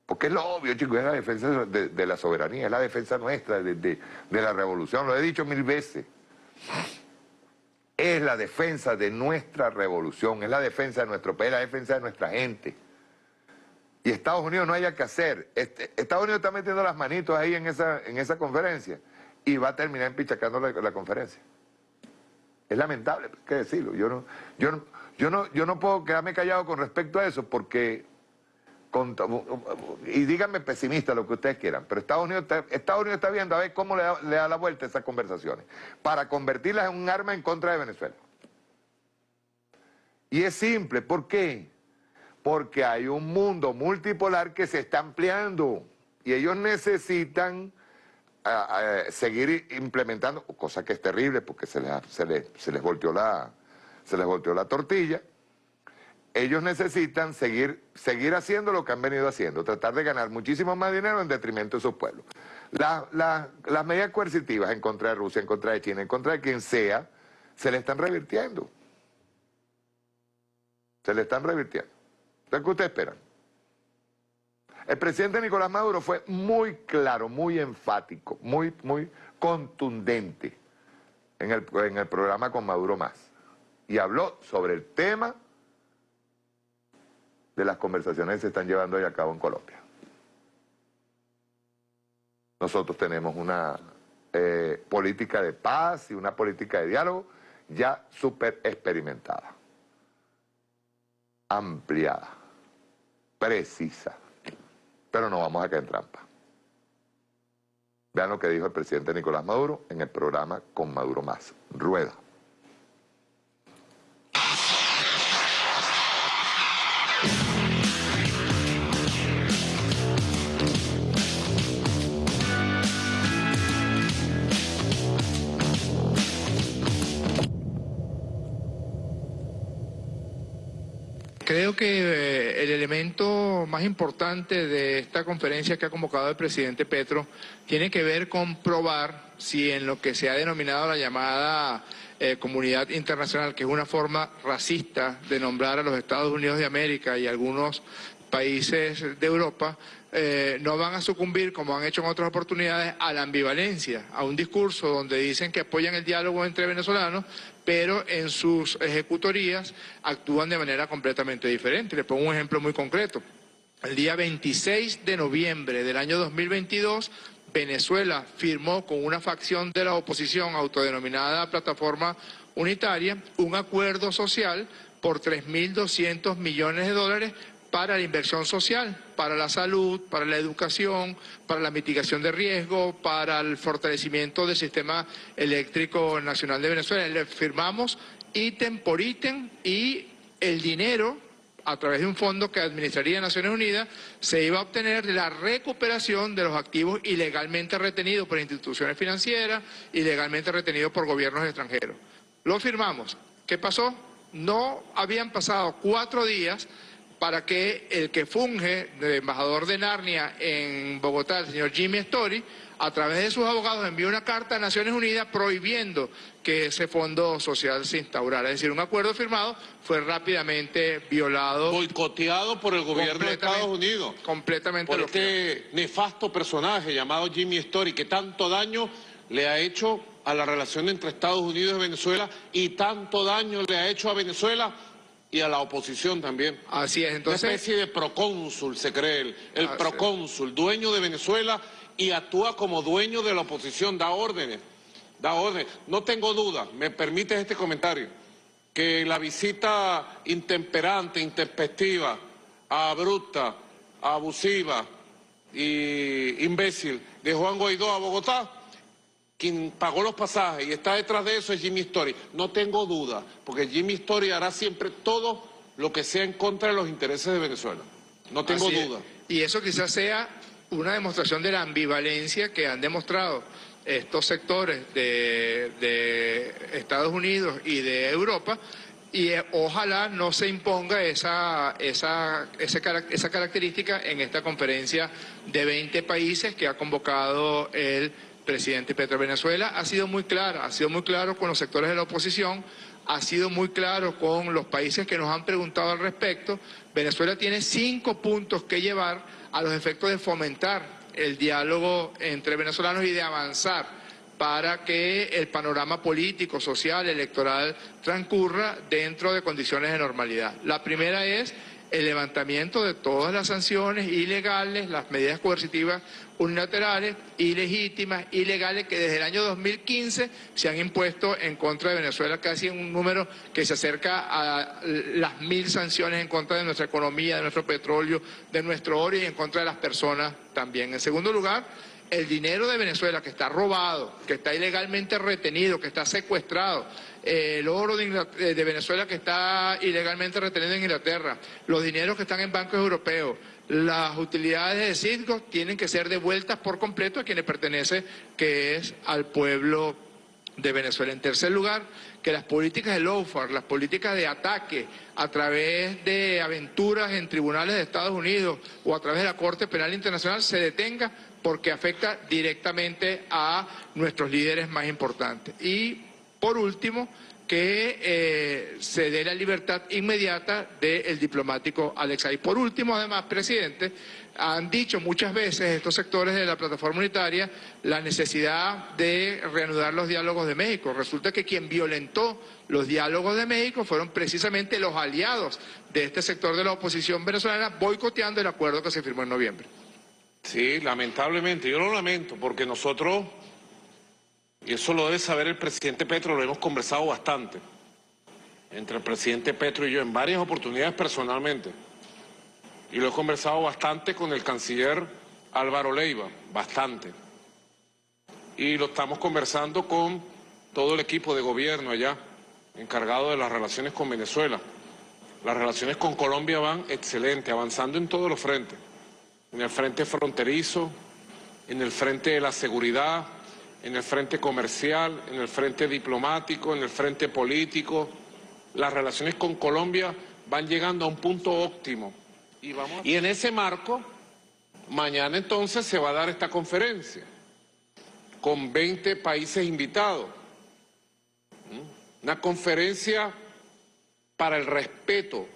Porque es lo obvio, chicos, es la defensa de, la soberanía, es la defensa nuestra de, de la revolución. Lo he dicho mil veces es la defensa de nuestra revolución, es la defensa de nuestro país, la defensa de nuestra gente. Y Estados Unidos no haya que hacer. Este, Estados Unidos está metiendo las manitos ahí en esa, en esa conferencia y va a terminar empichacando la, conferencia. Es lamentable, hay que decirlo. Yo no, yo, yo, no, yo no puedo quedarme callado con respecto a eso porque y díganme pesimista lo que ustedes quieran, pero Estados Unidos está, Estados Unidos está viendo a ver cómo le da, la vuelta a esas conversaciones para convertirlas en un arma en contra de Venezuela. Y es simple, ¿por qué? Porque hay un mundo multipolar que se está ampliando y ellos necesitan seguir implementando, cosa que es terrible porque se les, se les, se les volteó la, se les volteó la tortilla, ellos necesitan seguir, seguir haciendo lo que han venido haciendo, tratar de ganar muchísimo más dinero en detrimento de sus pueblos. las medidas coercitivas en contra de Rusia, en contra de China, en contra de quien sea, se le están revirtiendo. Se le están revirtiendo. ¿Qué ustedes esperan? El presidente Nicolás Maduro fue muy claro, muy enfático, muy, muy contundente en el, en el programa con Maduro Más. Y habló sobre el tema de las conversaciones que se están llevando ahí a cabo en Colombia. Nosotros tenemos una eh, política de paz y una política de diálogo ya súper experimentada, ampliada, precisa, pero no vamos a caer en trampa. Vean lo que dijo el presidente Nicolás Maduro en el programa Con Maduro Más. Rueda. Creo que eh, el elemento más importante de esta conferencia que ha convocado el presidente Petro tiene que ver con probar si en lo que se ha denominado la llamada eh, comunidad internacional, que es una forma racista de nombrar a los Estados Unidos de América y algunos países de Europa, eh, no van a sucumbir, como han hecho en otras oportunidades, a la ambivalencia, a un discurso donde dicen que apoyan el diálogo entre venezolanos, pero en sus ejecutorías actúan de manera completamente diferente. Le pongo un ejemplo muy concreto. El día 26 de noviembre del año 2022, Venezuela firmó con una facción de la oposición autodenominada Plataforma Unitaria un acuerdo social por 3.200 millones de dólares para la inversión social, para la salud, para la educación, para la mitigación de riesgo, para el fortalecimiento del sistema eléctrico nacional de Venezuela. Le firmamos ítem por ítem y el dinero a través de un fondo que administraría Naciones Unidas, se iba a obtener la recuperación de los activos ilegalmente retenidos por instituciones financieras, ilegalmente retenidos por gobiernos extranjeros. Lo firmamos. ¿Qué pasó? No habían pasado cuatro días para que el que funge de embajador de Narnia en Bogotá, el señor Jimmy Story, a través de sus abogados envió una carta a Naciones Unidas prohibiendo que ese fondo social se instaurara. Es decir, un acuerdo firmado fue rápidamente violado. Boicoteado por el gobierno de Estados Unidos. Completamente. Por este nefasto personaje llamado Jimmy Story, que tanto daño le ha hecho a la relación entre Estados Unidos y Venezuela y tanto daño le ha hecho a Venezuela y a la oposición también. Así es, entonces... Una especie de procónsul, se cree él, el procónsul, dueño de Venezuela y actúa como dueño de la oposición, da órdenes, da órdenes. No tengo duda, me permite este comentario, que la visita intemperante, intempestiva, abrupta, abusiva y imbécil de Juan Guaidó a Bogotá quien pagó los pasajes y está detrás de eso es Jimmy Story. No tengo duda, porque Jimmy Story hará siempre todo lo que sea en contra de los intereses de Venezuela. No tengo duda. Y eso quizás sea una demostración de la ambivalencia que han demostrado estos sectores de, Estados Unidos y de Europa y eh, ojalá no se imponga esa, esa, esa característica en esta conferencia de 20 países que ha convocado el presidente Petro Venezuela ha sido muy claro, ha sido muy claro con los sectores de la oposición, ha sido muy claro con los países que nos han preguntado al respecto. Venezuela tiene cinco puntos que llevar a los efectos de fomentar el diálogo entre venezolanos y de avanzar para que el panorama político, social, electoral transcurra dentro de condiciones de normalidad. La primera es el levantamiento de todas las sanciones ilegales, las medidas coercitivas unilaterales, ilegítimas, ilegales, que desde el año 2015 se han impuesto en contra de Venezuela, casi un número que se acerca a las mil sanciones en contra de nuestra economía, de nuestro petróleo, de nuestro oro y en contra de las personas también. En segundo lugar, el dinero de Venezuela que está robado, que está ilegalmente retenido, que está secuestrado, eh, el oro de, Venezuela que está ilegalmente retenido en Inglaterra, los dineros que están en bancos europeos, las utilidades de Citgo tienen que ser devueltas por completo a quienes pertenece, que es al pueblo de Venezuela. En tercer lugar, que las políticas de lawfare, las políticas de ataque a través de aventuras en tribunales de Estados Unidos o a través de la Corte Penal Internacional se detenga porque afecta directamente a nuestros líderes más importantes. Y por último, que eh, se dé la libertad inmediata del diplomático Alex por último, además, presidente, han dicho muchas veces estos sectores de la plataforma unitaria la necesidad de reanudar los diálogos de México. Resulta que quien violentó los diálogos de México fueron precisamente los aliados de este sector de la oposición venezolana boicoteando el acuerdo que se firmó en noviembre. Sí, lamentablemente, yo lo lamento porque nosotros y eso lo debe saber el presidente Petro, lo hemos conversado bastante, entre el presidente Petro y yo en varias oportunidades personalmente. Y lo he conversado bastante con el canciller Álvaro Leiva, bastante. Y lo estamos conversando con todo el equipo de gobierno allá, encargado de las relaciones con Venezuela. Las relaciones con Colombia van excelente, avanzando en todos los frentes. En el frente fronterizo, en el frente de la seguridad, en el frente comercial, en el frente diplomático, en el frente político. Las relaciones con Colombia van llegando a un punto óptimo. Y, vamos y en ese marco, mañana entonces se va a dar esta conferencia con 20 países invitados. ¿Mm? Una conferencia para el respeto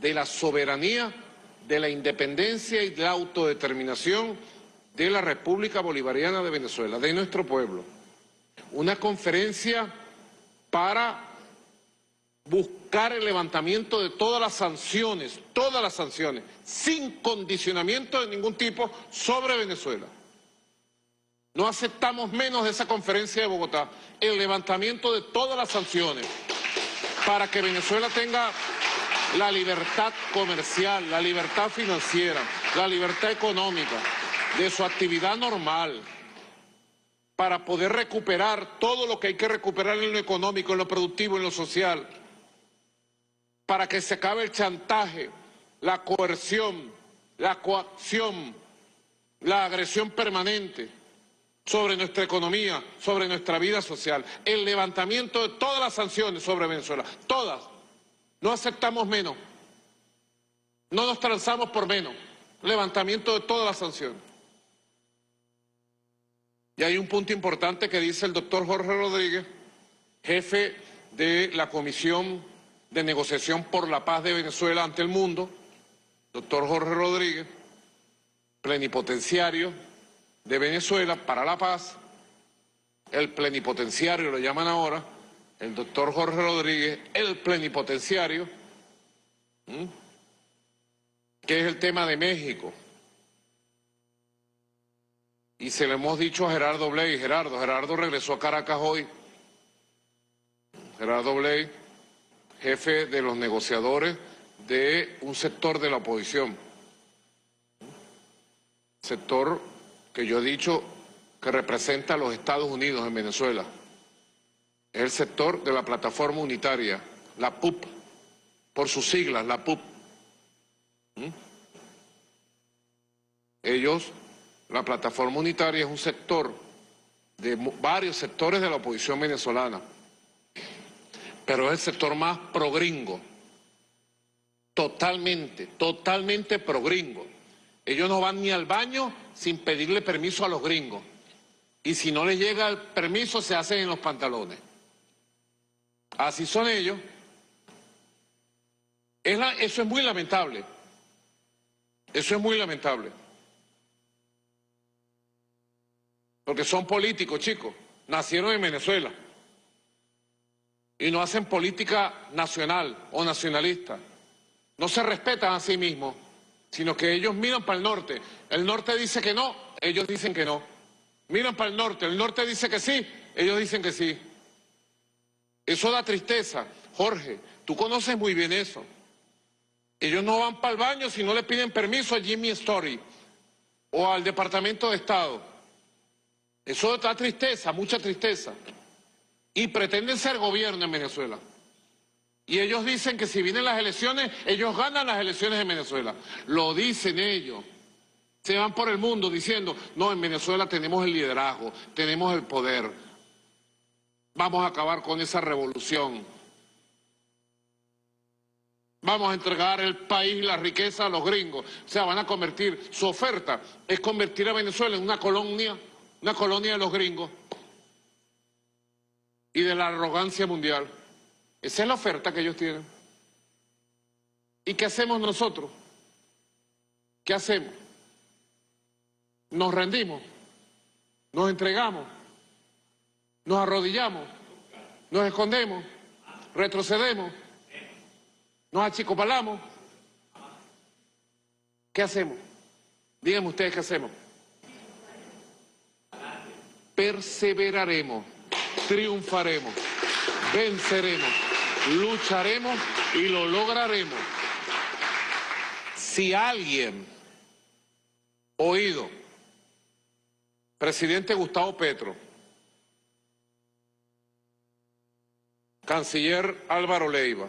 de la soberanía, de la independencia y de la autodeterminación de la República Bolivariana de Venezuela, de nuestro pueblo. Una conferencia para buscar el levantamiento de todas las sanciones, todas las sanciones, sin condicionamiento de ningún tipo sobre Venezuela. No aceptamos menos de esa conferencia de Bogotá, el levantamiento de todas las sanciones para que Venezuela tenga la libertad comercial, la libertad financiera, la libertad económica, de su actividad normal para poder recuperar todo lo que hay que recuperar en lo económico, en lo productivo, en lo social, para que se acabe el chantaje, la coerción, la coacción, la agresión permanente sobre nuestra economía, sobre nuestra vida social, el levantamiento de todas las sanciones sobre Venezuela, todas. No aceptamos menos, no nos transamos por menos, levantamiento de todas las sanciones. Y hay un punto importante que dice el doctor Jorge Rodríguez, jefe de la Comisión de Negociación por la Paz de Venezuela ante el mundo, doctor Jorge Rodríguez, plenipotenciario de Venezuela para la paz, el plenipotenciario lo llaman ahora, el doctor Jorge Rodríguez, el plenipotenciario, que es el tema de México. Y se lo hemos dicho a Gerardo Bley. Gerardo, Gerardo regresó a Caracas hoy. Gerardo Bley, jefe de los negociadores de un sector de la oposición. Sector que yo he dicho que representa a los Estados Unidos en Venezuela. Es el sector de la plataforma unitaria, la PUP, por sus siglas, la PUP. ¿Mm? Ellos la plataforma unitaria es un sector de varios sectores de la oposición venezolana, pero es el sector más progringo, totalmente, totalmente progringo. Ellos no van ni al baño sin pedirle permiso a los gringos. Y si no les llega el permiso, se hacen en los pantalones. Así son ellos. eso es muy lamentable. Eso es muy lamentable. Porque son políticos, chicos. Nacieron en Venezuela. Y no hacen política nacional o nacionalista. No se respetan a sí mismos, sino que ellos miran para el norte. El norte dice que no, ellos dicen que no. Miran para el norte, el norte dice que sí, ellos dicen que sí. Eso da tristeza. Jorge, tú conoces muy bien eso. Ellos no van para el baño si no le piden permiso a Jimmy Story o al Departamento de Estado. Eso da tristeza, mucha tristeza. Y pretenden ser gobierno en Venezuela. Y ellos dicen que si vienen las elecciones, ellos ganan las elecciones en Venezuela. Lo dicen ellos. Se van por el mundo diciendo, no, en Venezuela tenemos el liderazgo, tenemos el poder. Vamos a acabar con esa revolución. Vamos a entregar el país y la riqueza a los gringos. O sea, van a convertir, su oferta es convertir a Venezuela en una colonia una colonia de los gringos y de la arrogancia mundial. Esa es la oferta que ellos tienen. ¿Y qué hacemos nosotros? ¿Qué hacemos? Nos rendimos, nos entregamos, nos arrodillamos, nos escondemos, retrocedemos, nos achicopalamos. ¿Qué hacemos? Díganme ustedes qué hacemos. Perseveraremos, triunfaremos, venceremos, lucharemos y lo lograremos. Si alguien, oído, presidente Gustavo Petro, canciller Álvaro Leiva,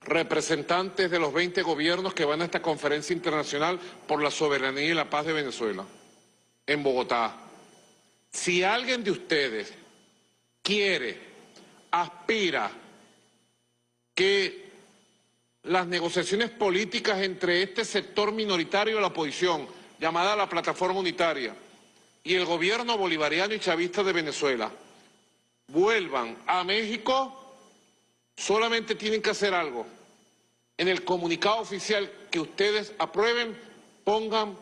representantes de los 20 gobiernos que van a esta conferencia internacional por la soberanía y la paz de Venezuela, en Bogotá. Si alguien de ustedes quiere, aspira que las negociaciones políticas entre este sector minoritario de la oposición, llamada la Plataforma Unitaria, y el gobierno bolivariano y chavista de Venezuela, vuelvan a México, solamente tienen que hacer algo. En el comunicado oficial que ustedes aprueben, pongan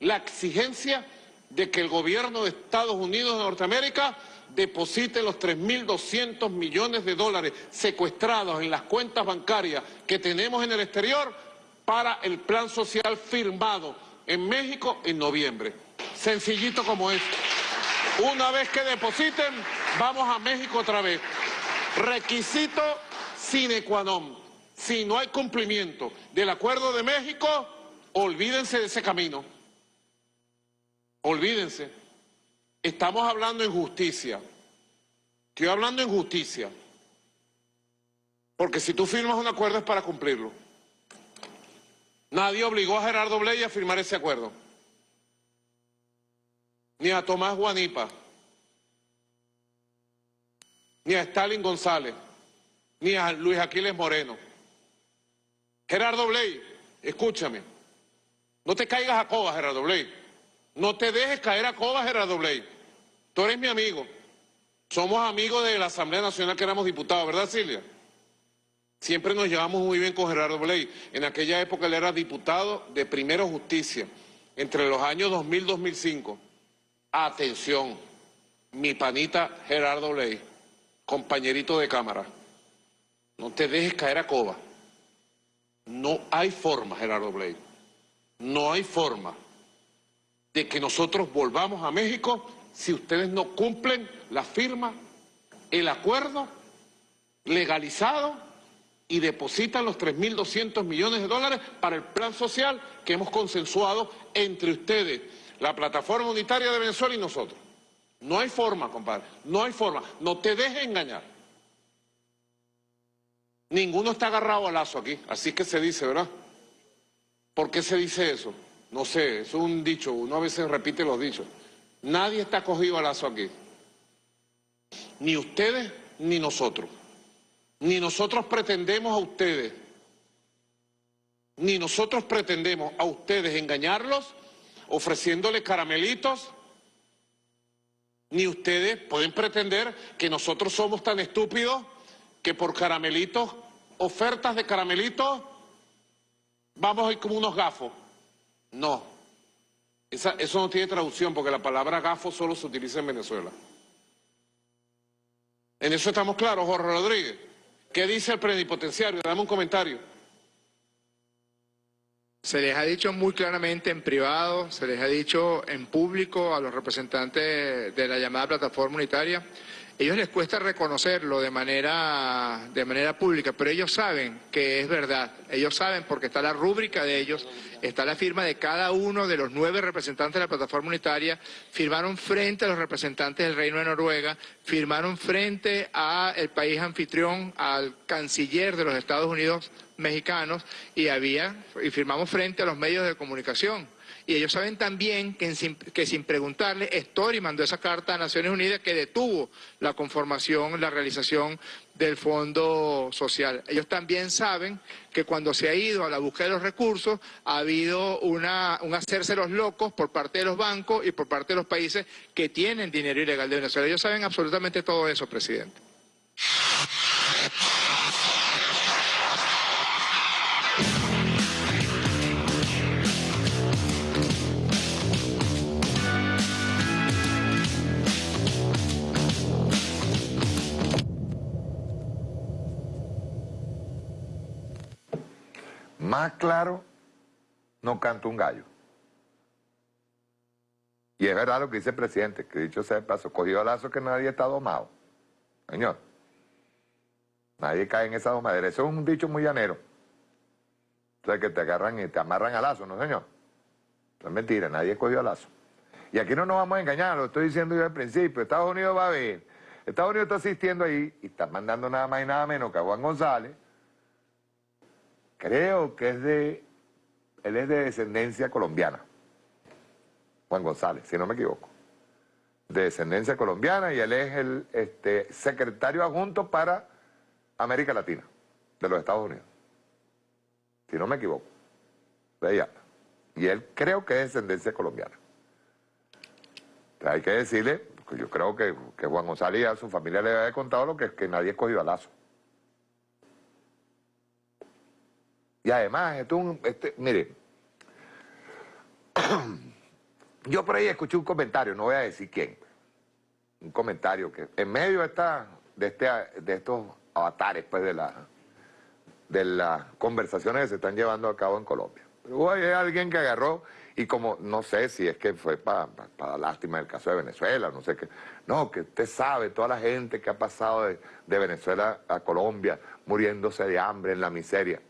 la exigencia de que el gobierno de Estados Unidos de Norteamérica deposite los 3.200 millones de dólares secuestrados en las cuentas bancarias que tenemos en el exterior para el plan social firmado en México en noviembre. Sencillito como es. Una vez que depositen, vamos a México otra vez. Requisito sine qua non. Si no hay cumplimiento del acuerdo de México, olvídense de ese camino. Olvídense. Estamos hablando en justicia. Estoy hablando en justicia. Porque si tú firmas un acuerdo es para cumplirlo. Nadie obligó a Gerardo Bley a firmar ese acuerdo ni a Tomás Guanipa, ni a Stalin González, ni a Luis Aquiles Moreno. Gerardo Bley, escúchame, no te caigas a coba, Gerardo Bley. No te dejes caer a coba, Gerardo Bley. Tú eres mi amigo. Somos amigos de la Asamblea Nacional que éramos diputados, ¿verdad, Silvia? Siempre nos llevamos muy bien con Gerardo Bley. En aquella época él era diputado de Primero Justicia, entre los años 2000 y 2005. Atención, mi panita Gerardo Ley, compañerito de cámara, no te dejes caer a coba. No hay forma, Gerardo Blay, no hay forma de que nosotros volvamos a México si ustedes no cumplen la firma, el acuerdo legalizado y depositan los 3.200 millones de dólares para el plan social que hemos consensuado entre ustedes la plataforma unitaria de Venezuela y nosotros. No hay forma, compadre, no hay forma. No te dejes engañar. Ninguno está agarrado al lazo aquí, así que se dice, ¿verdad? ¿Por qué se dice eso? No sé, es un dicho, uno a veces repite los dichos. Nadie está cogido al lazo aquí. Ni ustedes ni nosotros. Ni nosotros pretendemos a ustedes. Ni nosotros pretendemos a ustedes engañarlos ofreciéndole caramelitos, ni ustedes pueden pretender que nosotros somos tan estúpidos que por caramelitos, ofertas de caramelitos, vamos a ir como unos gafos. No, eso no tiene traducción porque la palabra gafo solo se utiliza en Venezuela. En eso estamos claros, Jorge Rodríguez. ¿Qué dice el plenipotenciario? Dame un comentario. Se les ha dicho muy claramente en privado, se les ha dicho en público a los representantes de la llamada plataforma unitaria. Ellos les cuesta reconocerlo de manera, de manera pública, pero ellos saben que es verdad. Ellos saben porque está la rúbrica de ellos, está la firma de cada uno de los nueve representantes de la plataforma unitaria, firmaron frente a los representantes del Reino de Noruega, firmaron frente al país anfitrión, al canciller de los Estados Unidos mexicanos y había y firmamos frente a los medios de comunicación. Y ellos saben también que, sin, que sin preguntarle, Story mandó esa carta a Naciones Unidas que detuvo la conformación, la realización del Fondo Social. Ellos también saben que cuando se ha ido a la búsqueda de los recursos ha habido una, un hacerse los locos por parte de los bancos y por parte de los países que tienen dinero ilegal de Venezuela. Ellos saben absolutamente todo eso, presidente. Más claro no canta un gallo. Y es verdad lo que dice el presidente, que dicho sea de paso, cogió lazo que nadie está domado. Señor, nadie cae en esa domadera. Eso es un dicho muy llanero. O que te agarran y te amarran a lazo, ¿no, señor? es mentira, nadie cogió lazo. Y aquí no nos vamos a engañar, lo estoy diciendo yo al principio. Estados Unidos va a ver. Estados Unidos está asistiendo ahí y está mandando nada más y nada menos que a Juan González. Creo que es de... Él es de descendencia colombiana. Juan González, si no me equivoco. De descendencia colombiana y él es el este, secretario adjunto para América Latina, de los Estados Unidos. Si no me equivoco. De. Y él creo que es descendencia colombiana. hay que decirle, yo creo que, Juan González y a su familia le había contado lo que es que nadie escogió a Lazo. Y además, esto este, mire, yo por ahí escuché un comentario, no voy a decir quién, un comentario que en medio de, de, este, de estos avatares pues, de, la, de las conversaciones que se están llevando a cabo en Colombia, hubo alguien que agarró y como, no sé si es que fue para pa, lástima el caso de Venezuela, no sé qué. No, que usted sabe, toda la gente que ha pasado de, Venezuela a Colombia, muriéndose de hambre en la miseria.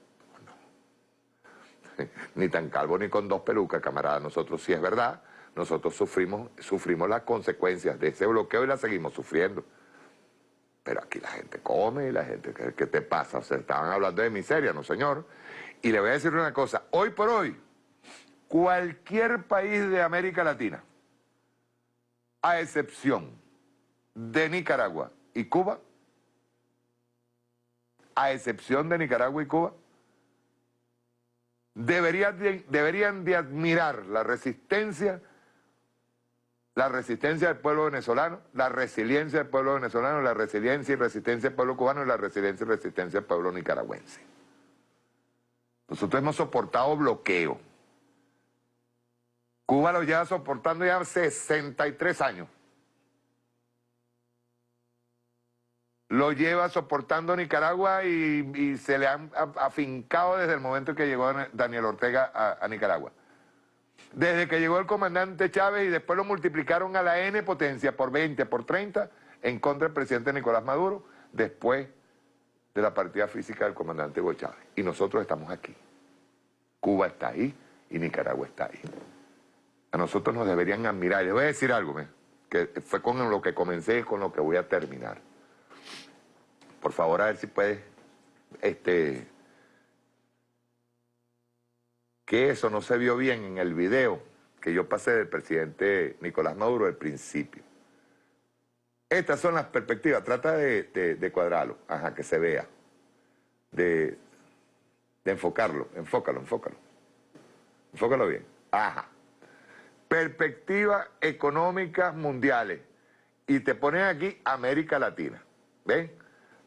Ni tan calvo ni con dos pelucas, camarada. Nosotros sí es verdad, nosotros sufrimos, sufrimos las consecuencias de ese bloqueo y las seguimos sufriendo. Pero aquí la gente come y la gente, ¿qué, te pasa? O sea, estaban hablando de miseria, ¿no, señor? Y le voy a decir una cosa, hoy por hoy, cualquier país de América Latina, a excepción de Nicaragua y Cuba, a excepción de Nicaragua y Cuba, deberían de, admirar la resistencia, la resistencia del pueblo venezolano, la resiliencia del pueblo venezolano, la resiliencia y resistencia del pueblo cubano y la resiliencia y resistencia del pueblo nicaragüense. Nosotros hemos soportado bloqueo Cuba lo lleva soportando ya 63 años. Lo lleva soportando Nicaragua y, se le han afincado desde el momento que llegó Daniel Ortega a, Nicaragua. Desde que llegó el comandante Chávez y después lo multiplicaron a la N potencia por 20, por 30, en contra del presidente Nicolás Maduro, después de la partida física del comandante Hugo Chávez. Y nosotros estamos aquí. Cuba está ahí y Nicaragua está ahí a nosotros nos deberían admirar. Les voy a decir algo, que fue con lo que comencé y con lo que voy a terminar. Por favor, a ver si puedes, este, que eso no se vio bien en el video que yo pasé del presidente Nicolás Maduro al principio. Estas son las perspectivas, trata de, cuadrarlo, ajá, que se vea, de, de enfocarlo, enfócalo, enfócalo, enfócalo bien, ajá perspectivas económicas mundiales. Y te ponen aquí América Latina. ¿Ven?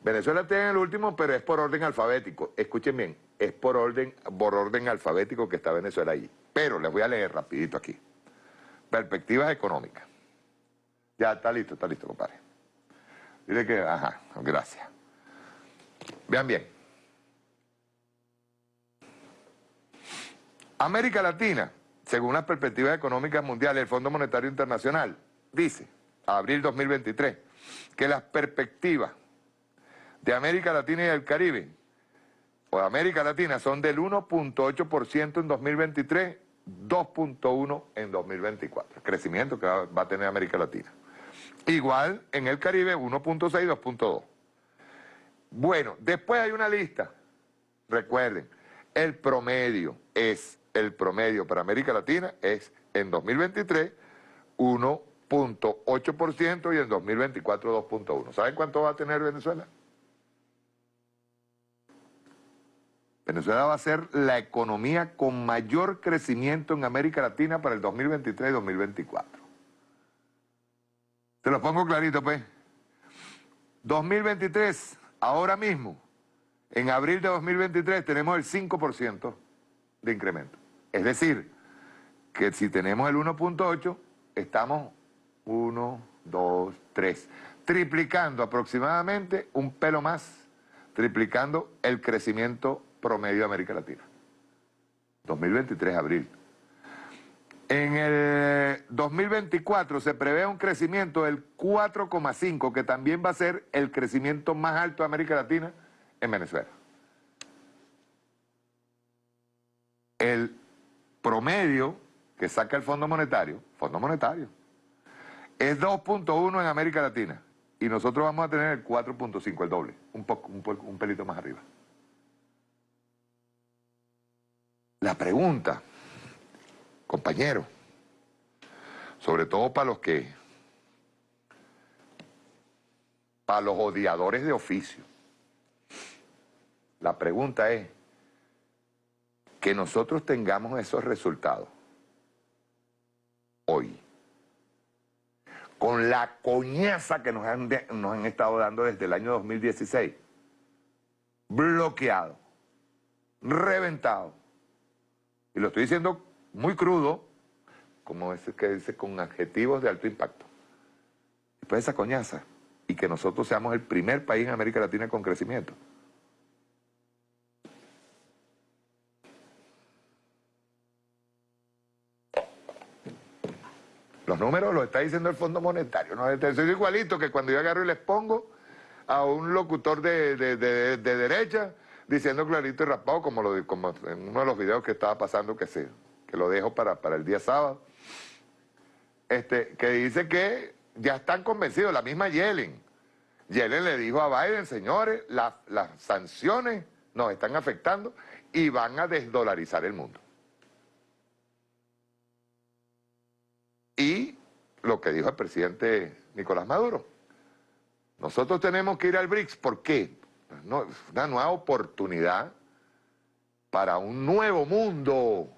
Venezuela en el último, pero es por orden alfabético. Escuchen bien, es por orden, por orden alfabético que está Venezuela allí. Pero les voy a leer rapidito aquí. Perspectivas económicas. Ya, está listo, está listo, compadre. Dile que, ajá, gracias. Vean bien. América Latina según las perspectivas económicas mundiales del Fondo Monetario Internacional, dice, abril 2023, que las perspectivas de América Latina y el Caribe, o América Latina, son del 1.8% en 2023, 2.1% en 2024. El crecimiento que va, a tener América Latina. Igual en el Caribe, 1.6, 2.2. Bueno, después hay una lista. Recuerden, el promedio es el promedio para América Latina es en 2023 1.8% y en 2024 2.1%. ¿Saben cuánto va a tener Venezuela? Venezuela va a ser la economía con mayor crecimiento en América Latina para el 2023 y 2024. Te lo pongo clarito, pues. 2023, ahora mismo, en abril de 2023 tenemos el 5% de incremento. Es decir, que si tenemos el 1.8, estamos 1, 2, 3, triplicando aproximadamente un pelo más, triplicando el crecimiento promedio de América Latina. 2023, abril. En el 2024 se prevé un crecimiento del 4,5, que también va a ser el crecimiento más alto de América Latina en Venezuela. El promedio que saca el Fondo Monetario, Fondo Monetario, es 2.1 en América Latina y nosotros vamos a tener el 4.5, el doble, un, un, pelito más arriba. La pregunta, compañero, sobre todo para los que, para los odiadores de oficio, la pregunta es que nosotros tengamos esos resultados hoy con la coñaza que nos han, nos han estado dando desde el año 2016. Bloqueado, reventado. Y lo estoy diciendo muy crudo, como ese que dice, con adjetivos de alto impacto. Después de esa coñaza, y que nosotros seamos el primer país en América Latina con crecimiento. Los números los está diciendo el Fondo Monetario. ¿no? Es igualito que cuando yo agarro y les pongo a un locutor de, derecha diciendo clarito y raspado, como, lo, como en uno de los videos que estaba pasando, que, se, que lo dejo para, para el día sábado, este, que dice que ya están convencidos, la misma Yellen. Yellen le dijo a Biden, señores, las sanciones nos están afectando y van a desdolarizar el mundo. Y lo que dijo el presidente Nicolás Maduro. Nosotros tenemos que ir al BRICS. ¿Por qué? Una nueva oportunidad para un nuevo mundo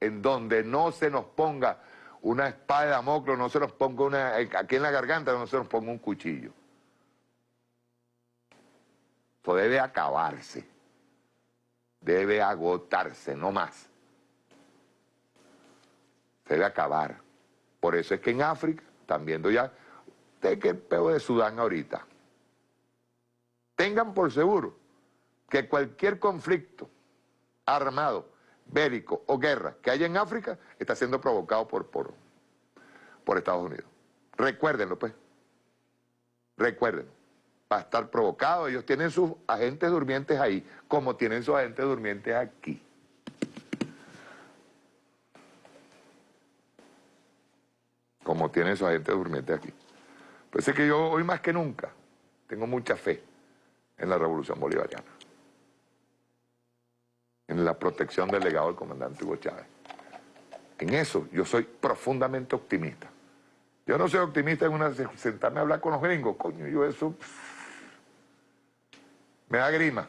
en donde no se nos ponga una espada de Damoclo, no se nos ponga una, aquí en la garganta no se nos ponga un cuchillo. Debe acabarse, debe agotarse, no más. Debe acabar. Por eso es que en África están viendo ya, de qué peo de Sudán ahorita. Tengan por seguro que cualquier conflicto armado, bélico o guerra que haya en África está siendo provocado por, por, por Estados Unidos. Recuérdenlo, pues. Recuerden. Va a estar provocado. Ellos tienen sus agentes durmientes ahí, como tienen sus agentes durmientes aquí. como tiene su agente durmiente aquí. Pues es que yo hoy más que nunca tengo mucha fe en la revolución bolivariana, en la protección del legado del comandante Hugo Chávez. En eso yo soy profundamente optimista. Yo no soy optimista en una sentarme a hablar con los gringos, coño, yo eso me da grima,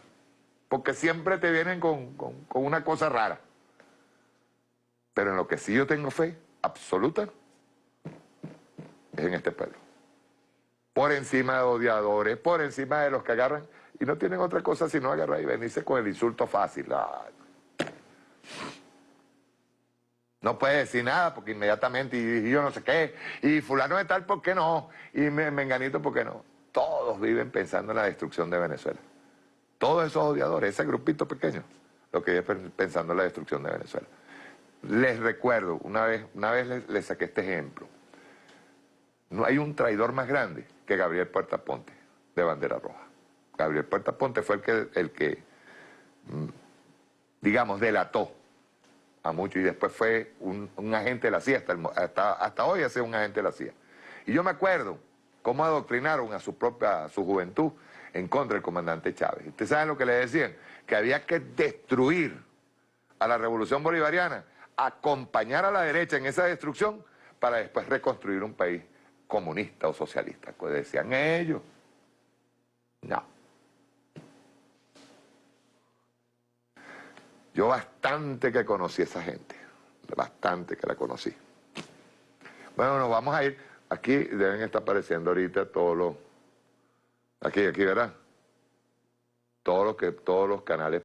porque siempre te vienen con, con una cosa rara. Pero en lo que sí yo tengo fe absoluta es en este pueblo. Por encima de odiadores, por encima de los que agarran y no tienen otra cosa sino agarrar y venirse con el insulto fácil. No puede decir nada porque inmediatamente, y, yo no sé qué, y fulano de tal, ¿por qué no? Y me, menganito, ¿por qué no? Todos viven pensando en la destrucción de Venezuela. Todos esos odiadores, ese grupito pequeño, lo que vive pensando en la destrucción de Venezuela. Les recuerdo, una vez, una vez les saqué este ejemplo. No hay un traidor más grande que Gabriel Puerta Ponte, de Bandera Roja. Gabriel Puerta Ponte fue el que, el que mm, digamos, delató a muchos y después fue un, agente de la CIA, hasta, hasta, hoy hace un agente de la CIA. Y yo me acuerdo cómo adoctrinaron a su propia, su juventud en contra del comandante Chávez. ¿Ustedes saben lo que le decían? Que había que destruir a la revolución bolivariana, acompañar a la derecha en esa destrucción para después reconstruir un país comunista o socialista, pues decían ellos. No. Yo bastante que conocí a esa gente, bastante que la conocí. Bueno, nos vamos a ir, aquí deben estar apareciendo ahorita todos los, aquí, aquí verán, todos los, que, todos los canales